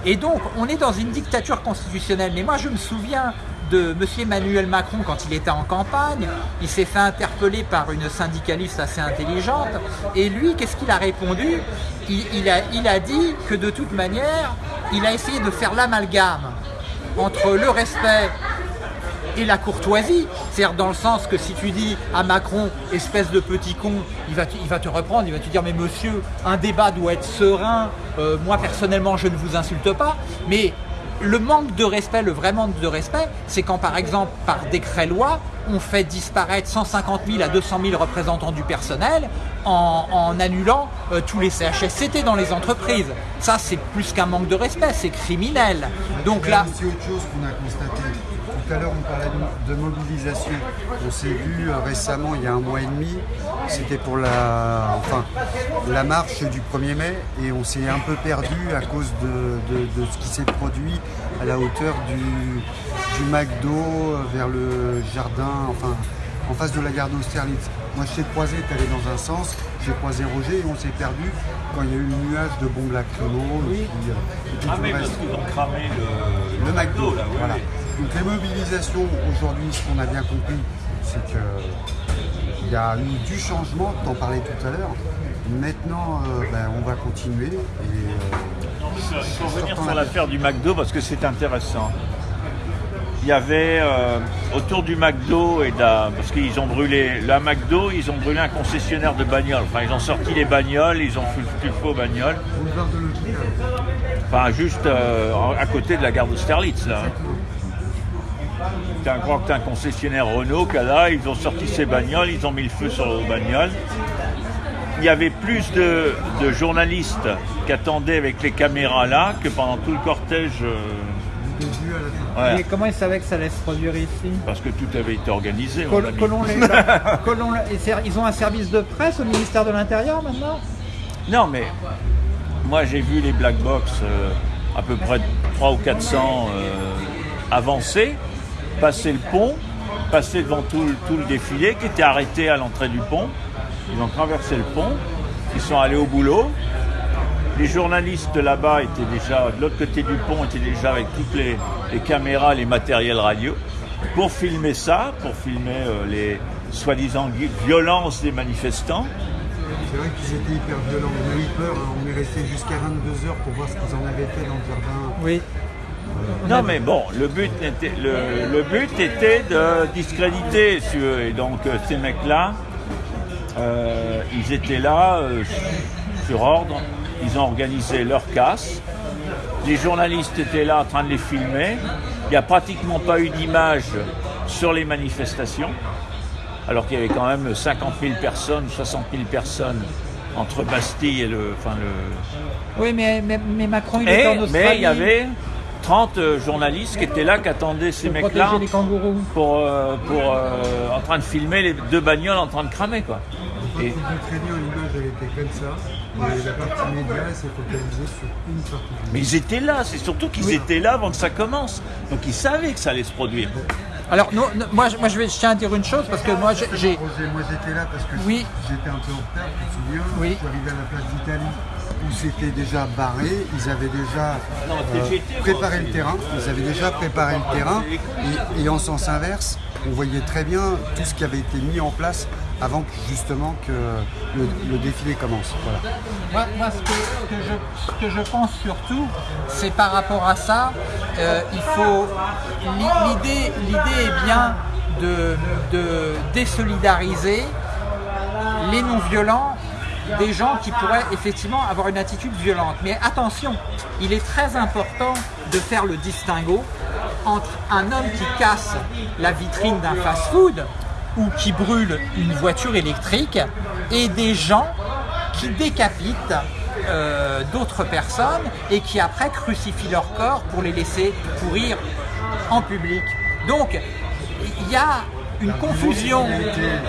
Et donc, on est dans une dictature constitutionnelle. Mais moi, je me souviens de M. Emmanuel Macron quand il était en campagne. Il s'est fait interpeller par une syndicaliste assez intelligente. Et lui, qu'est-ce qu'il a répondu? Il, a dit que de toute manière, il a essayé de faire l'amalgame entre le respect et la courtoisie. C'est-à-dire dans le sens que si tu dis à Macron, espèce de petit con, il va, te, reprendre, il va te dire, mais monsieur, un débat doit être serein, Euh, moi personnellement je ne vous insulte pas, mais le manque de respect, le vrai manque de respect, c'est quand par exemple par décret loi, on fait disparaître 150 000 à 200 000 représentants du personnel en, en annulant euh, tous les CHSCT dans les entreprises. Ça c'est plus qu'un manque de respect, c'est criminel. Donc là, aussi autre chose qu'on a constaté. Tout à l'heure, on parlait de, de mobilisation. On s'est vu euh, récemment, il y a un mois et demi, c'était pour la, enfin, la marche du 1er mai, et on s'est un peu perdu à cause de, de- de ce qui s'est produit à la hauteur du, du McDo euh, vers le jardin, enfin, en face de la gare d'Austerlitz. Moi, je t'ai croisé, tu allais dans un sens, j'ai croisé Roger, et on s'est perdu quand il y a eu le nuage de bombes lacrymo, et puis, euh, et puis tout le reste. ont cramé le, Le McDo, voilà. Donc les mobilisations aujourd'hui, ce qu'on a bien compris, c'est que il y a eu du changement, tu en parlais tout à l'heure. Maintenant, euh, ben, on va continuer. Et, euh, Il faut revenir sur la- l'affaire du McDo parce que c'est intéressant. Il y avait euh, autour du McDo et de la- parce qu'ils ont brûlé la McDo, ils ont brûlé un concessionnaire de bagnoles. Enfin, ils ont sorti les bagnoles, ils ont foutu le faux bagnoles. boulevard de l'hôpital. Enfin, juste euh, à côté de la gare d'Austerlitz, là. T'as crois que t'as un concessionnaire Renault qui a là, ils ont sorti ses bagnoles, ils ont mis le feu sur leurs bagnoles. Il y avait plus de, de journalistes qui attendaient avec les caméras là que pendant tout le cortège. euh, comment ils savaient que ça allait se produire ici parce que tout avait été organisé. Col-. Colon les- Colon ils ont un service de presse au ministère de l'Intérieur maintenant Non, mais moi j'ai vu les black box euh, à peu près 3 ou 400 euh, avancer, passer le pont, passer devant tout, le- tout le défilé qui était arrêté à l'entrée du pont. Ils ont traversé le pont, ils sont allés au boulot. Les journalistes là-bas étaient déjà, de l'autre côté du pont, étaient déjà avec toutes les, les caméras, les matériels radio, pour filmer ça, pour filmer euh, les soi-disant vi- violences des manifestants. C'est vrai qu'ils étaient hyper violents. On a eu peur, hein. on est resté jusqu'à 22h pour voir ce qu'ils en avaient fait dans le jardin. Oui. Non mais bon, le but était, le, le but était de discréditer si tu veux. Et donc euh, ces mecs-là, euh, ils étaient là euh, sur ordre, ils ont organisé leur casse. Les journalistes étaient là en train de les filmer. Il n'y a pratiquement pas eu d'image sur les manifestations, alors qu'il y avait quand même 50 000 personnes, 60 000 personnes entre Bastille et le, enfin le, Oui, mais, mais, mais Macron, il était en et, Australie. mais il y avait 30 euh, journalistes qui étaient là, qui attendaient ces mecs-là pour, euh, pour, euh, en train de filmer les deux bagnoles en train de cramer. Quoi. Et, Était comme ça. Mais la partie média elle s'est focalisée sur une partie. mais ils étaient là, c'est surtout qu'ils étaient là avant que ça commence. Donc ils savaient que ça allait se produire. Alors, non, non, moi, je- moi je, vais, je tiens à dire une chose parce que moi j'ai- moi j'étais là parce que Oui. j'étais un peu en retard, tu te souviens Oui. Je suis arrivé à la place d'Italie où c'était déjà barré, ils avaient déjà euh, préparé le terrain, ils avaient déjà préparé le terrain et, et en sens inverse, on voyait très bien tout ce qui avait été mis en place avant que, justement que le, le défilé commence. Voilà. Moi, moi, ce, que, ce que je, ce que je pense surtout, c'est par rapport à ça, euh, il faut. l'i- L'idée, l'idée est bien de, de désolidariser les non-violents des gens qui pourraient effectivement avoir une attitude violente. Mais attention, il est très important de faire le distinguo entre un homme qui casse la vitrine d'un fast-food ou qui brûle une voiture électrique et des gens qui décapitent euh, d'autres personnes et qui après crucifient leur corps pour les laisser pourrir en public. Donc, il y a une confusion.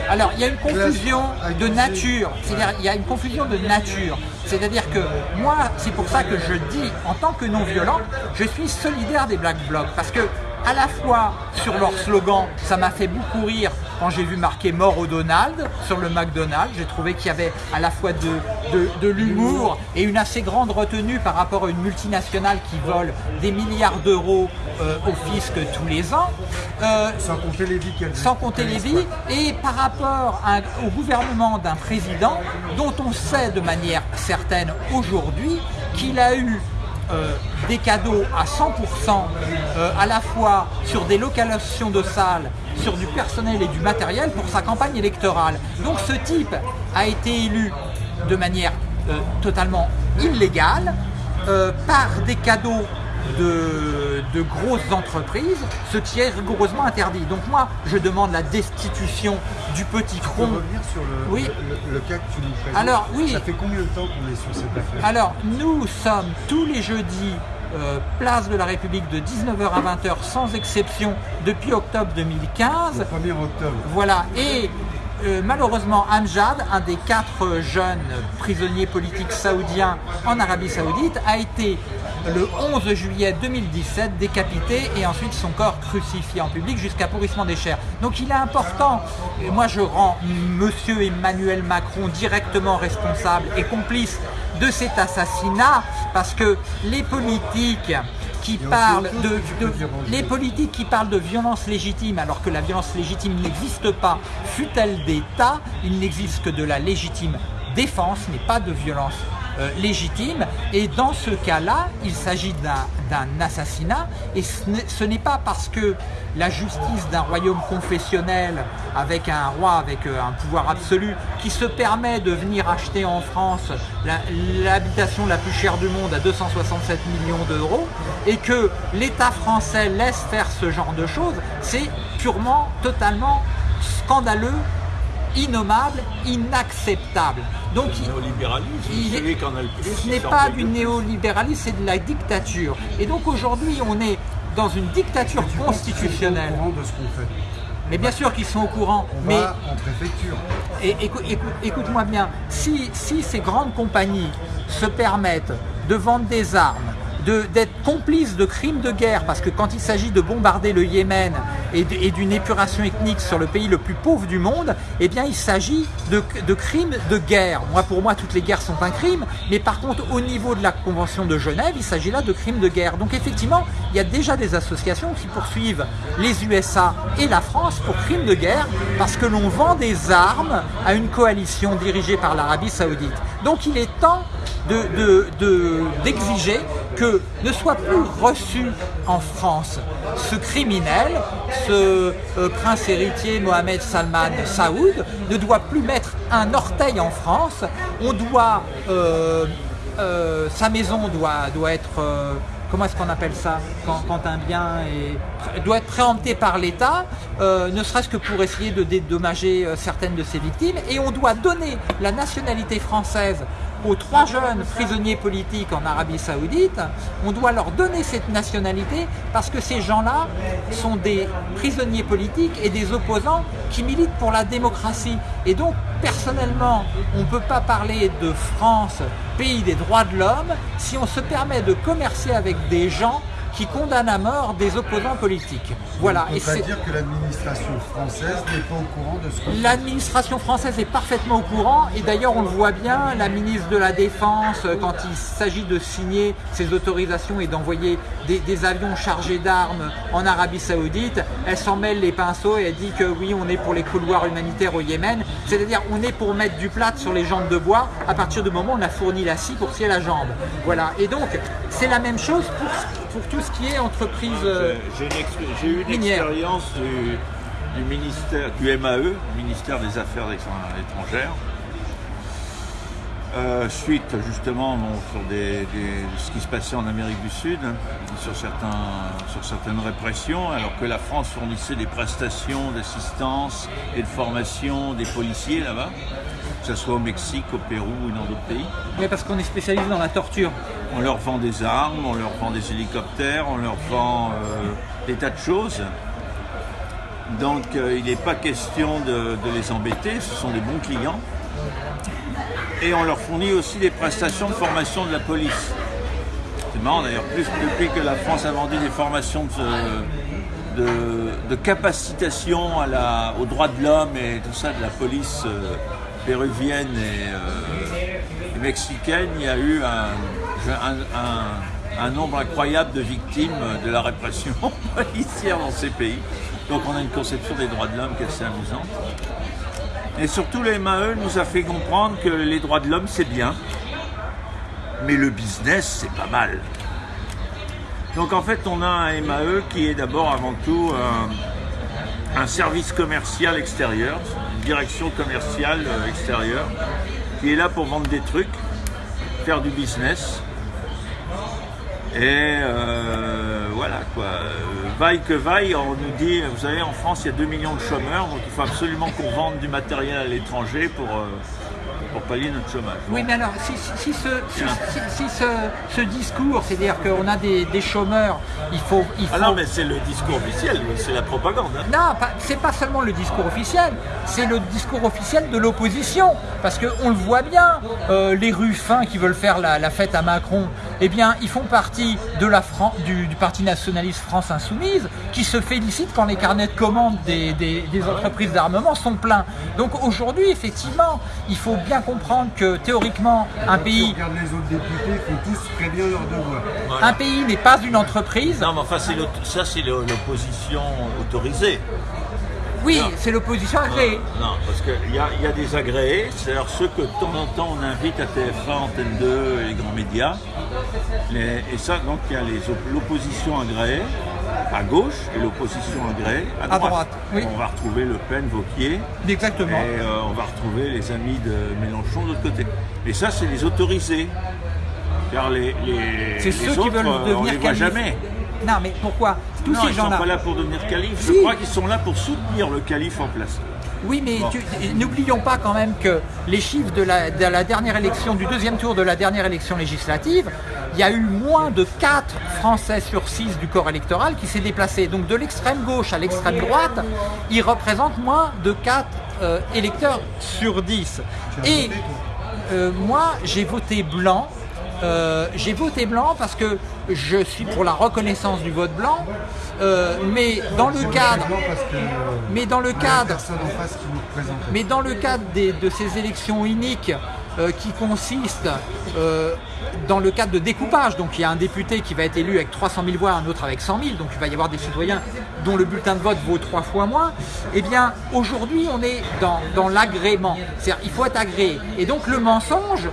Alors, il y a une confusion de nature. C'est-à-dire, il y a une confusion de nature. C'est-à-dire que moi, c'est pour ça que je dis, en tant que non-violent, je suis solidaire des Black Blocs. Parce que, à la fois, sur leur slogan, ça m'a fait beaucoup rire quand j'ai vu marqué mort au Donald sur le McDonald's. J'ai trouvé qu'il y avait à la fois de, de, de l'humour et une assez grande retenue par rapport à une multinationale qui vole des milliards d'euros euh, au fisc tous les ans. Euh, Sans compter les vies qu'elle sans compter les vies, et par rapport à- au gouvernement d'un président dont on sait de manière certaine aujourd'hui qu'il a eu euh, des cadeaux à 100% euh, à la fois sur des localisations de salles, sur du personnel et du matériel pour sa campagne électorale. Donc ce type a été élu de manière euh, totalement illégale par des cadeaux de, de grosses entreprises, ce qui est rigoureusement interdit. Donc moi, je demande la destitution du petit Pour cron. revenir sur le, Oui. le, le cas que tu nous présentes, Alors, oui. ça fait combien de temps qu'on est sur cette affaire? Alors, nous sommes tous les jeudis euh, place de la République de 19h à 20h sans exception depuis octobre 2015. Le 1er octobre. Voilà, et euh, malheureusement, Amjad, un des quatre jeunes prisonniers politiques saoudiens en Arabie Saoudite, a été le 11 juillet 2017 décapité et ensuite son corps crucifié en public jusqu'à pourrissement des chairs. Donc il est important, moi je rends Monsieur Emmanuel Macron directement responsable et complice de cet assassinat parce que les politiques qui parlent de, de- les politiques qui parlent de violence légitime alors que la violence légitime n'existe pas, fut-elle d'État, il n'existe que de la légitime défense, mais pas de violence euh, légitime. Et dans ce cas-là, il s'agit d'un assassinat et ce n'est- pas parce que la justice d'un royaume confessionnel avec un roi avec euh, un pouvoir absolu qui se permet de venir acheter en France la- l'habitation la, plus chère du monde à 267 millions d'euros et que l'État français laisse faire ce genre de choses, c'est purement, totalement scandaleux, innommable, inacceptable. Donc il- Néolibéralisme, Il est- celui qui en a le plus. ce n'est pas du néolibéralisme, c'est de la dictature. Et donc aujourd'hui, on est dans une dictature Tu sont constitutionnelle. au courant de ce qu'on fait. Mais bien sûr qu'ils sont au courant. On mais va en préfecture. et écou- écou- écoute-moi bien, si, si ces grandes compagnies se permettent de vendre des armes, d'être complices de crimes de guerre, parce que quand il s'agit de bombarder le Yémen et d'une épuration ethnique sur le pays le plus pauvre du monde, eh bien il s'agit de, de crimes de guerre. Moi, pour moi, toutes les guerres sont un crime, mais par contre, au niveau de la Convention de Genève, il s'agit là de crimes de guerre. Donc effectivement, il y a déjà des associations qui poursuivent les USA et la France pour crimes de guerre, parce que l'on vend des armes à une coalition dirigée par l'Arabie saoudite. Donc il est temps de- de- d'exiger que ne soit plus reçu en France ce criminel, ce euh, prince héritier Mohamed Salman Saoud, ne doit plus mettre un orteil en France. On doit, euh, euh, sa maison doit, doit être, comment est-ce qu'on appelle ça quand, un bien doit être préempté par l'État, euh, ne serait-ce que pour essayer de dédommager euh, certaines de ses victimes. Et on doit donner la nationalité française aux trois jeunes prisonniers politiques en Arabie Saoudite, on doit leur donner cette nationalité parce que ces gens-là sont des prisonniers politiques et des opposants qui militent pour la démocratie. Et donc, personnellement, on ne peut pas parler de France, pays des droits de l'homme, si on se permet de commercer avec des gens qui condamne à mort des opposants politiques. Voilà. On Et peut dire que l'administration française n'est pas au courant de ce que L'administration française est parfaitement au courant et d'ailleurs on le voit bien, la ministre de la Défense, euh, quand il s'agit de signer ces autorisations et d'envoyer des, des avions chargés d'armes en Arabie Saoudite, elle s'en mêle les pinceaux et elle dit que oui on est pour les couloirs humanitaires au Yémen, c'est-à-dire on est pour mettre du plâtre sur les jambes de bois à partir du moment où on a fourni la scie pour scier la jambe. Voilà, et donc c'est la même chose pour, pour tout ce qui est entreprise... euh, expé- j'ai eu une minière. expérience du, du ministère du MAE, ministère des Affaires étrangères, euh, suite justement bon, sur des, des- ce qui se passait en Amérique du Sud, sur, certains, sur certaines répressions, alors que la France fournissait des prestations d'assistance et de formation des policiers là-bas, que ce soit au Mexique, au Pérou ou dans d'autres pays. mais parce qu'on est spécialisé dans la torture. On leur vend des armes, on leur vend des hélicoptères, on leur vend euh, des tas de choses. Donc euh, il n'est pas question de, de les embêter, ce sont des bons clients. Et on leur fournit aussi des prestations de formation de la police. C'est marrant d'ailleurs, plus depuis que la France a vendu des formations de, de, capacitation aux droits de l'homme et tout ça de la police euh, péruvienne et, euh, et mexicaine, il y a eu un- un nombre incroyable de victimes de la répression policière dans ces pays. Donc on a une conception des droits de l'homme qui est assez amusante. Et surtout, le MAE nous a fait comprendre que les droits de l'homme, c'est bien, mais le business, c'est pas mal. Donc en fait, on a un MAE qui est d'abord avant tout un, service commercial extérieur, une direction commerciale euh, extérieure, qui est là pour vendre des trucs, faire du business. Et euh, voilà quoi. Euh, Vaille que vaille, on nous dit, vous savez, en France, il y a 2 millions de chômeurs, donc il faut absolument qu'on vende du matériel à l'étranger pour, euh, pour pallier notre chômage. Oui, mais alors, si, si- si ce, si- ce, ce discours, c'est-à-dire qu'on a des, des chômeurs, il faut... Il faut... Ah non, mais c'est le discours officiel, c'est la propagande. hein. Non, c'est pas seulement le discours officiel, c'est le discours officiel de l'opposition. Parce qu'on le voit bien, euh, les ruffins qui veulent faire la, la fête à Macron, eh bien, ils font partie de la Fran- du, du Parti nationaliste France Insoumise, qui se félicite quand les carnets de commandes des, des- des entreprises d'armement sont pleins. Donc aujourd'hui, effectivement, il faut bien comprendre que théoriquement, un pays, regarde les autres députés, font tous très bien leur devoir. un pays n'est pas une entreprise. Non, mais enfin, c'est l'aut- ça, c'est l'opposition autorisée. Oui, Non. c'est l'opposition agréée. Non, parce qu'il y a, il y a des agréés, c'est-à-dire ceux que de temps en temps on invite à TF1, Antenne 2 et les grands médias. Les- et ça, donc il y a les op- l'opposition agréée à gauche et l'opposition agréée à droite. droite, oui. On va retrouver Le Pen, Vauquier, Exactement. et euh, on va retrouver les amis de Mélenchon de l'autre côté. Et ça, c'est les autorisés. Car les, les, C'est les ceux qui autres, veulent euh, on devenir les voit jamais. Non, mais pourquoi? Tous non, ces ils sont gens-là. pas là pour devenir calife. Si. Je crois qu'ils sont là pour soutenir le calife en place. Oui, mais Bon. n'oublions pas quand même que les chiffres de la, de la dernière élection, du deuxième tour de la dernière élection législative, il y a eu moins de 4 Français sur 6 du corps électoral qui s'est déplacé. Donc de l'extrême gauche à l'extrême droite, ils représentent moins de 4 euh, électeurs sur 10. Et euh, moi, j'ai voté blanc. Euh, j'ai voté blanc parce que je suis pour la reconnaissance du vote blanc, euh, mais dans le cadre, mais dans le cadre, mais dans le cadre des- de ces élections uniques euh, qui consistent dans le cadre de découpage, donc il y a un député qui va être élu avec 300 000 voix, un autre avec 100 000, donc il va y avoir des citoyens dont le bulletin de vote vaut trois fois moins, eh bien aujourd'hui on est dans, dans l'agrément, c'est-à-dire il faut être agréé. Et donc le mensonge,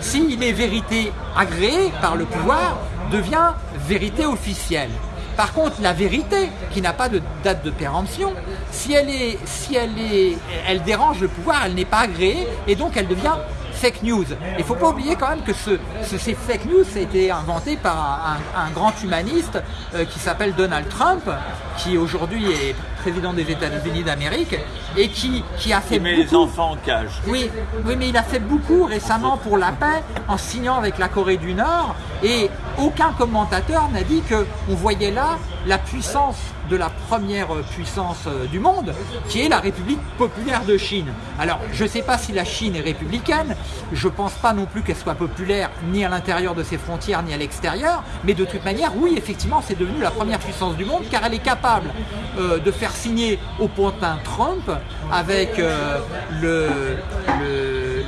s'il est vérité agréée par le pouvoir, devient vérité officielle. Par contre, la vérité, qui n'a pas de date de péremption, si elle dérange le pouvoir, elle n'est pas agréée et donc elle devient fake news. Il ne faut pas oublier quand même que ce, ce- ces fake news, a été inventé par un, un grand humaniste euh, qui s'appelle Donald Trump, qui aujourd'hui est président des États-Unis d'Amérique et qui, qui a fait Qui met les enfants en cage. oui, oui, mais il a fait beaucoup récemment pour la paix en signant avec la Corée du Nord et aucun commentateur n'a dit qu'on voyait là la puissance de la première puissance euh, du monde, qui est la République populaire de Chine. Alors, je ne sais pas si la Chine est républicaine, je ne pense pas non plus qu'elle soit populaire ni à l'intérieur de ses frontières ni à l'extérieur, mais de toute manière, oui, effectivement, c'est devenu la première puissance du monde, car elle est capable euh, de faire signer au pantin Trump avec euh, le,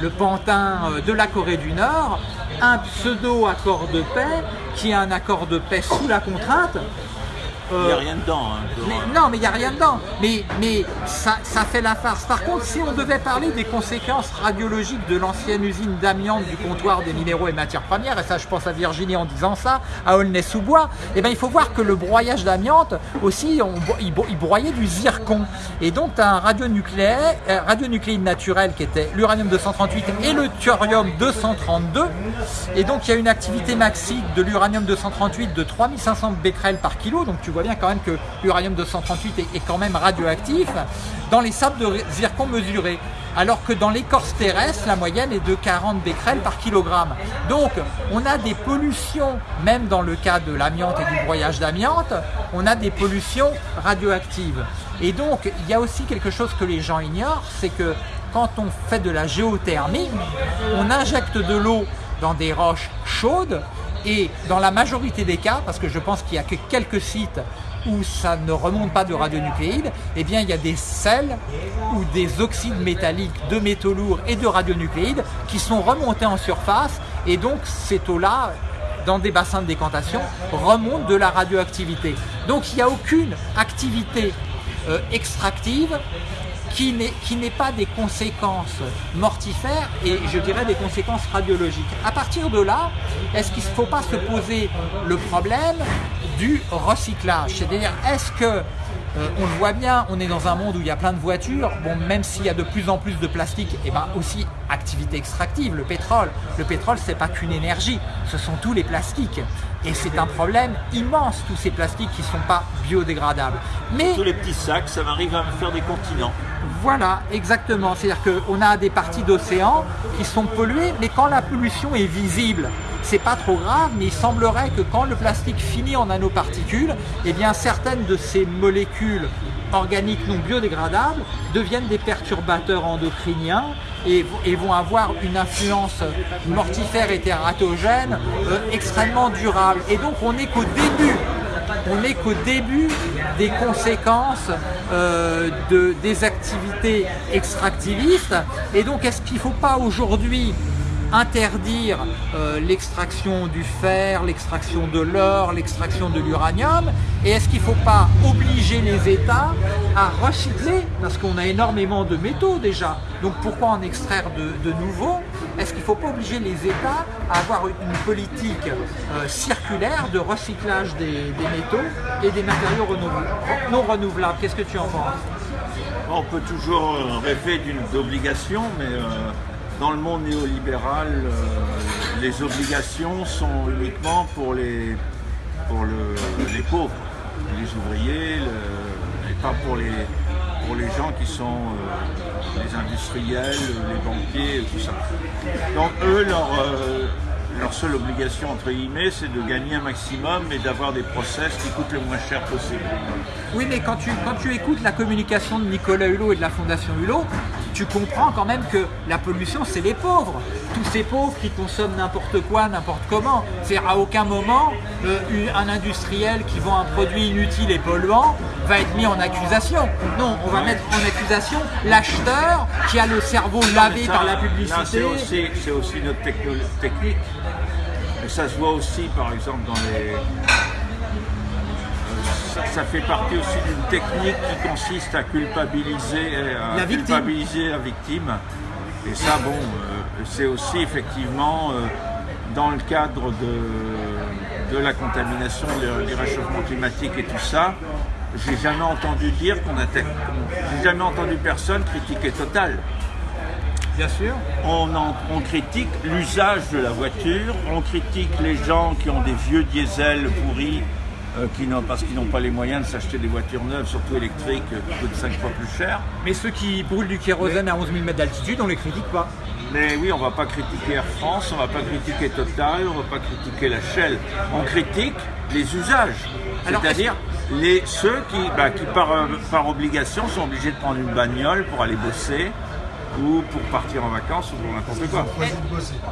le pantin de la Corée du Nord un pseudo-accord de paix qui est un accord de paix sous la contrainte il n'y a rien dedans. Hein, non, mais il n'y a rien dedans. Mais, mais ça, ça, fait la farce. Par contre, si on devait parler des conséquences radiologiques de l'ancienne usine d'amiante du comptoir des minéraux et matières premières, et ça je pense à Virginie en disant ça, à Aulnay-sous-Bois, eh ben, il faut voir que le broyage d'amiante aussi, on, il, broyait du zircon. Et donc tu as un radionucléaire, euh, radionucléide naturel qui était l'uranium 238 et le thorium 232. Et donc il y a une activité maxique de l'uranium 238 de 3500 becquerels par kilo. Donc tu vois bien quand même que l'uranium 238 est, quand même radioactif dans les sables de zircon mesurés alors que dans l'écorce terrestre, la moyenne est de 40 becquerels par kilogramme. Donc, on a des pollutions, même dans le cas de l'amiante et du broyage d'amiante, on a des pollutions radioactives. Et donc, il y a aussi quelque chose que les gens ignorent, c'est que quand on fait de la géothermie, on injecte de l'eau dans des roches chaudes et dans la majorité des cas, parce que je pense qu'il n'y a que quelques sites où ça ne remonte pas de radionucléides, eh bien il y a des sels ou des oxydes métalliques de métaux lourds et de radionucléides qui sont remontés en surface et donc cette eau-là dans des bassins de décantation remonte de la radioactivité. Donc il n'y a aucune activité euh, extractive qui n'est pas des conséquences mortifères et je dirais des conséquences radiologiques. À partir de là, est-ce qu'il ne faut pas se poser le problème du recyclage? C'est-à-dire, est-ce que euh, on le voit bien, on est dans un monde où il y a plein de voitures. Bon, même s'il y a de plus en plus de plastique, et eh ben aussi activité extractive, le pétrole. Le pétrole, c'est pas qu'une énergie, ce sont tous les plastiques. Et c'est un problème immense, tous ces plastiques qui ne sont pas biodégradables. Mais tous les petits sacs, ça m'arrive à me faire des continents. Voilà, exactement. C'est-à-dire qu'on a des parties d'océan qui sont polluées, mais quand la pollution est visible, c'est pas trop grave, mais il semblerait que quand le plastique finit en nanoparticules, eh bien certaines de ces molécules organiques non biodégradables deviennent des perturbateurs endocriniens et, vont avoir une influence mortifère et tératogène euh, extrêmement durable. Et donc on n'est qu'au début on n'est qu'au début des conséquences euh, de, des activités extractivistes. Et donc, est-ce qu'il ne faut pas aujourd'hui interdire euh, l'extraction du fer, l'extraction de l'or, l'extraction de l'uranium? Et est-ce qu'il ne faut pas obliger les États à recycler? Parce qu'on a énormément de métaux déjà. Donc pourquoi en extraire de, nouveaux? Est-ce qu'il ne faut pas obliger les États à avoir une politique euh, circulaire de recyclage des, métaux et des matériaux non renouvelables. Qu'est-ce que tu en penses? On peut toujours rêver d'une obligation, mais... Euh, dans le monde néolibéral, euh, les obligations sont uniquement pour les, pour les pauvres, les ouvriers, et pas pour les, pour les gens qui sont euh, les industriels, les banquiers, tout ça. Donc eux, leur, euh, leur seule obligation, entre guillemets, c'est de gagner un maximum et d'avoir des process qui coûtent le moins cher possible. Oui, mais quand tu, quand tu écoutes la communication de Nicolas Hulot et de la Fondation Hulot, tu comprends quand même que la pollution, c'est les pauvres. Tous ces pauvres qui consomment n'importe quoi, n'importe comment. C'est à aucun moment, euh, un industriel qui vend un produit inutile et polluant va être mis en accusation. Non, on va mettre en accusation l'acheteur qui a le cerveau lavé par la publicité. C'est aussi, notre technique ça se voit aussi, par exemple, dans les... Euh, ça, fait partie aussi d'une technique qui consiste à culpabiliser, euh, à la culpabiliser la victime. Et ça, bon, euh, c'est aussi effectivement dans le cadre de, de la contamination, du réchauffement climatique et tout ça, j'ai jamais entendu dire qu'on a, j'ai jamais entendu personne critiquer Total. Bien sûr. On, on critique l'usage de la voiture, on critique les gens qui ont des vieux diesels pourris euh, qui parce qu'ils n'ont pas les moyens de s'acheter des voitures neuves, surtout électriques, qui coûtent 5 fois plus cher. Mais ceux qui brûlent du kérosène à 11 000 mètres d'altitude, on ne les critique pas. Mais oui, on va pas critiquer Air France, on va pas critiquer Total, on va pas critiquer la Shell. On critique les usages. C'est-à-dire les, ceux qui, bah, qui par, par obligation sont obligés de prendre une bagnole pour aller bosser ou pour partir en vacances ou pour n'importe quoi.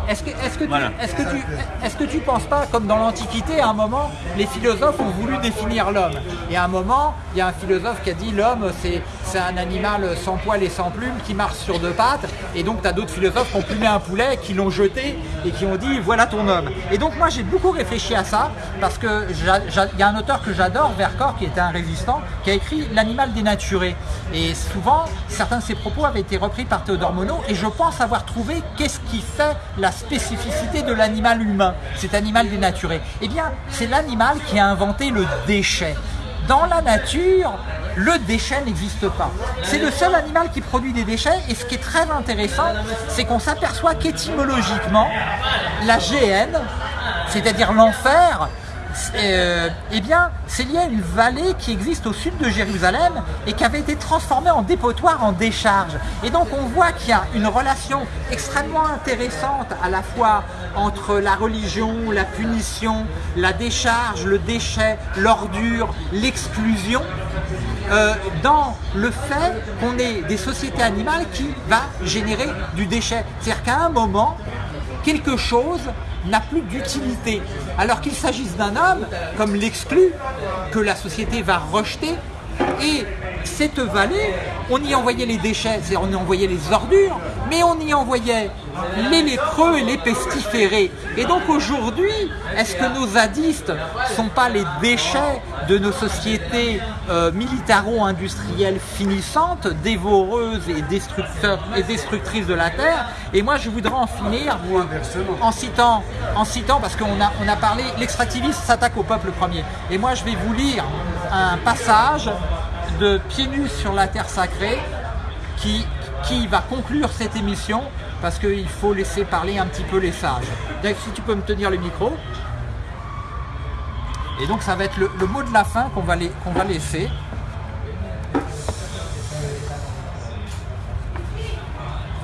Est-ce que, est-ce que, Voilà. est-ce que tu, est-ce que tu penses pas, comme dans l'Antiquité, à un moment, les philosophes ont voulu définir l'homme? Et à un moment, il y a un philosophe qui a dit l'homme, c'est, c'est un animal sans poils et sans plumes qui marche sur deux pattes. Et donc, tu as d'autres philosophes qui ont plumé un poulet, qui l'ont jeté et qui ont dit voilà ton homme. Et donc, moi, j'ai beaucoup réfléchi à ça parce que il y a un auteur que j'adore, Vercors, qui était un résistant, qui a écrit L'animal dénaturé. Et souvent, certains de ses propos avaient été repris par Théodore Et je pense avoir trouvé qu'est-ce qui fait la spécificité de l'animal humain, cet animal dénaturé. Eh bien, c'est l'animal qui a inventé le déchet. Dans la nature, le déchet n'existe pas. C'est le seul animal qui produit des déchets et ce qui est très intéressant, c'est qu'on s'aperçoit qu'étymologiquement, la GN, c'est-à-dire l'enfer, euh, eh bien, c'est lié à une vallée qui existe au sud de Jérusalem et qui avait été transformée en dépotoir, en décharge. Et donc, on voit qu'il y a une relation extrêmement intéressante à la fois entre la religion, la punition, la décharge, le déchet, l'ordure, l'exclusion, euh, dans le fait qu'on ait des sociétés animales qui va générer du déchet. C'est-à-dire qu'à un moment, quelque chose n'a plus d'utilité. Alors qu'il s'agisse d'un homme, comme l'exclu, que la société va rejeter, et cette vallée, on y envoyait les déchets, c'est-à-dire on y envoyait les ordures, mais on y envoyait les lépreux et les pestiférés. Et donc aujourd'hui, est-ce que nos zadistes sont pas les déchets de nos sociétés euh, militaro-industrielles finissantes, dévoreuses et, destructrices de la terre? Et moi, je voudrais en finir en citant, parce qu'on a, on a parlé, l'extractivisme s'attaque au peuple premier. Et moi, je vais vous lire un passage de Pieds sur la terre sacrée qui va conclure cette émission parce qu'il faut laisser parler un petit peu les sages. Donc, si tu peux me tenir le micro. Et donc, ça va être le, mot de la fin qu'on va, laisser.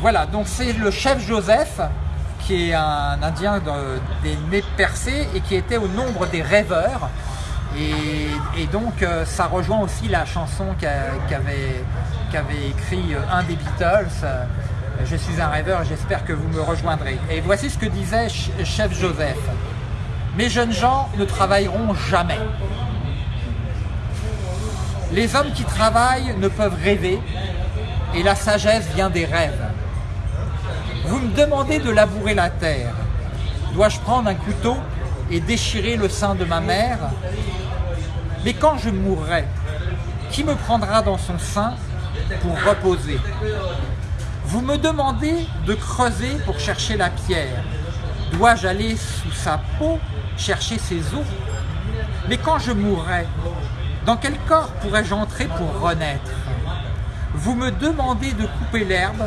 Voilà, donc c'est le chef Joseph, qui est un Indien de- des nez percés et qui était au nombre des rêveurs. Et, donc euh, ça rejoint aussi la chanson qu'a- qu'avait écrit euh, un des Beatles. Je suis un rêveur j'espère que vous me rejoindrez. Et voici ce que disait Ch- chef Joseph. Mes jeunes gens ne travailleront jamais. Les hommes qui travaillent ne peuvent rêver et la sagesse vient des rêves. Vous me demandez de labourer la terre. Dois-je prendre un couteau et déchirer le sein de ma mère? Mais quand je mourrai, qui me prendra dans son sein pour reposer? Vous me demandez de creuser pour chercher la pierre. Dois-je aller sous sa peau chercher ses os? Mais quand je mourrai, dans quel corps pourrais-je entrer pour renaître? Vous me demandez de couper l'herbe,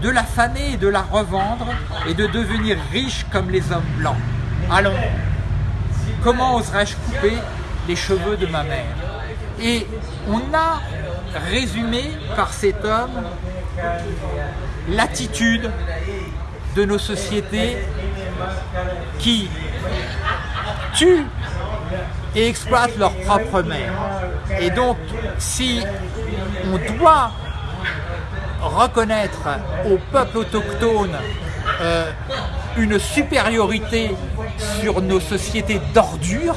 de la faner et de la revendre et de devenir riche comme les hommes blancs. Allons, comment oserais-je couper les cheveux de ma mère? Et on a résumé par cet homme l'attitude de nos sociétés qui tuent et exploitent leur propre mère. Et donc, si on doit reconnaître au peuple autochtone euh, une supériorité sur nos sociétés d'ordures,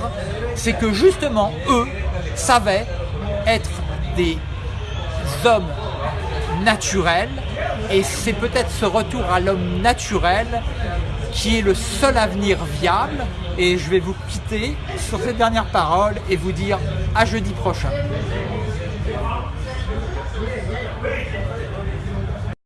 c'est que justement, eux savaient être des hommes naturels, et c'est peut-être ce retour à l'homme naturel qui est le seul avenir viable. Et je vais vous quitter sur cette dernière parole et vous dire à jeudi prochain.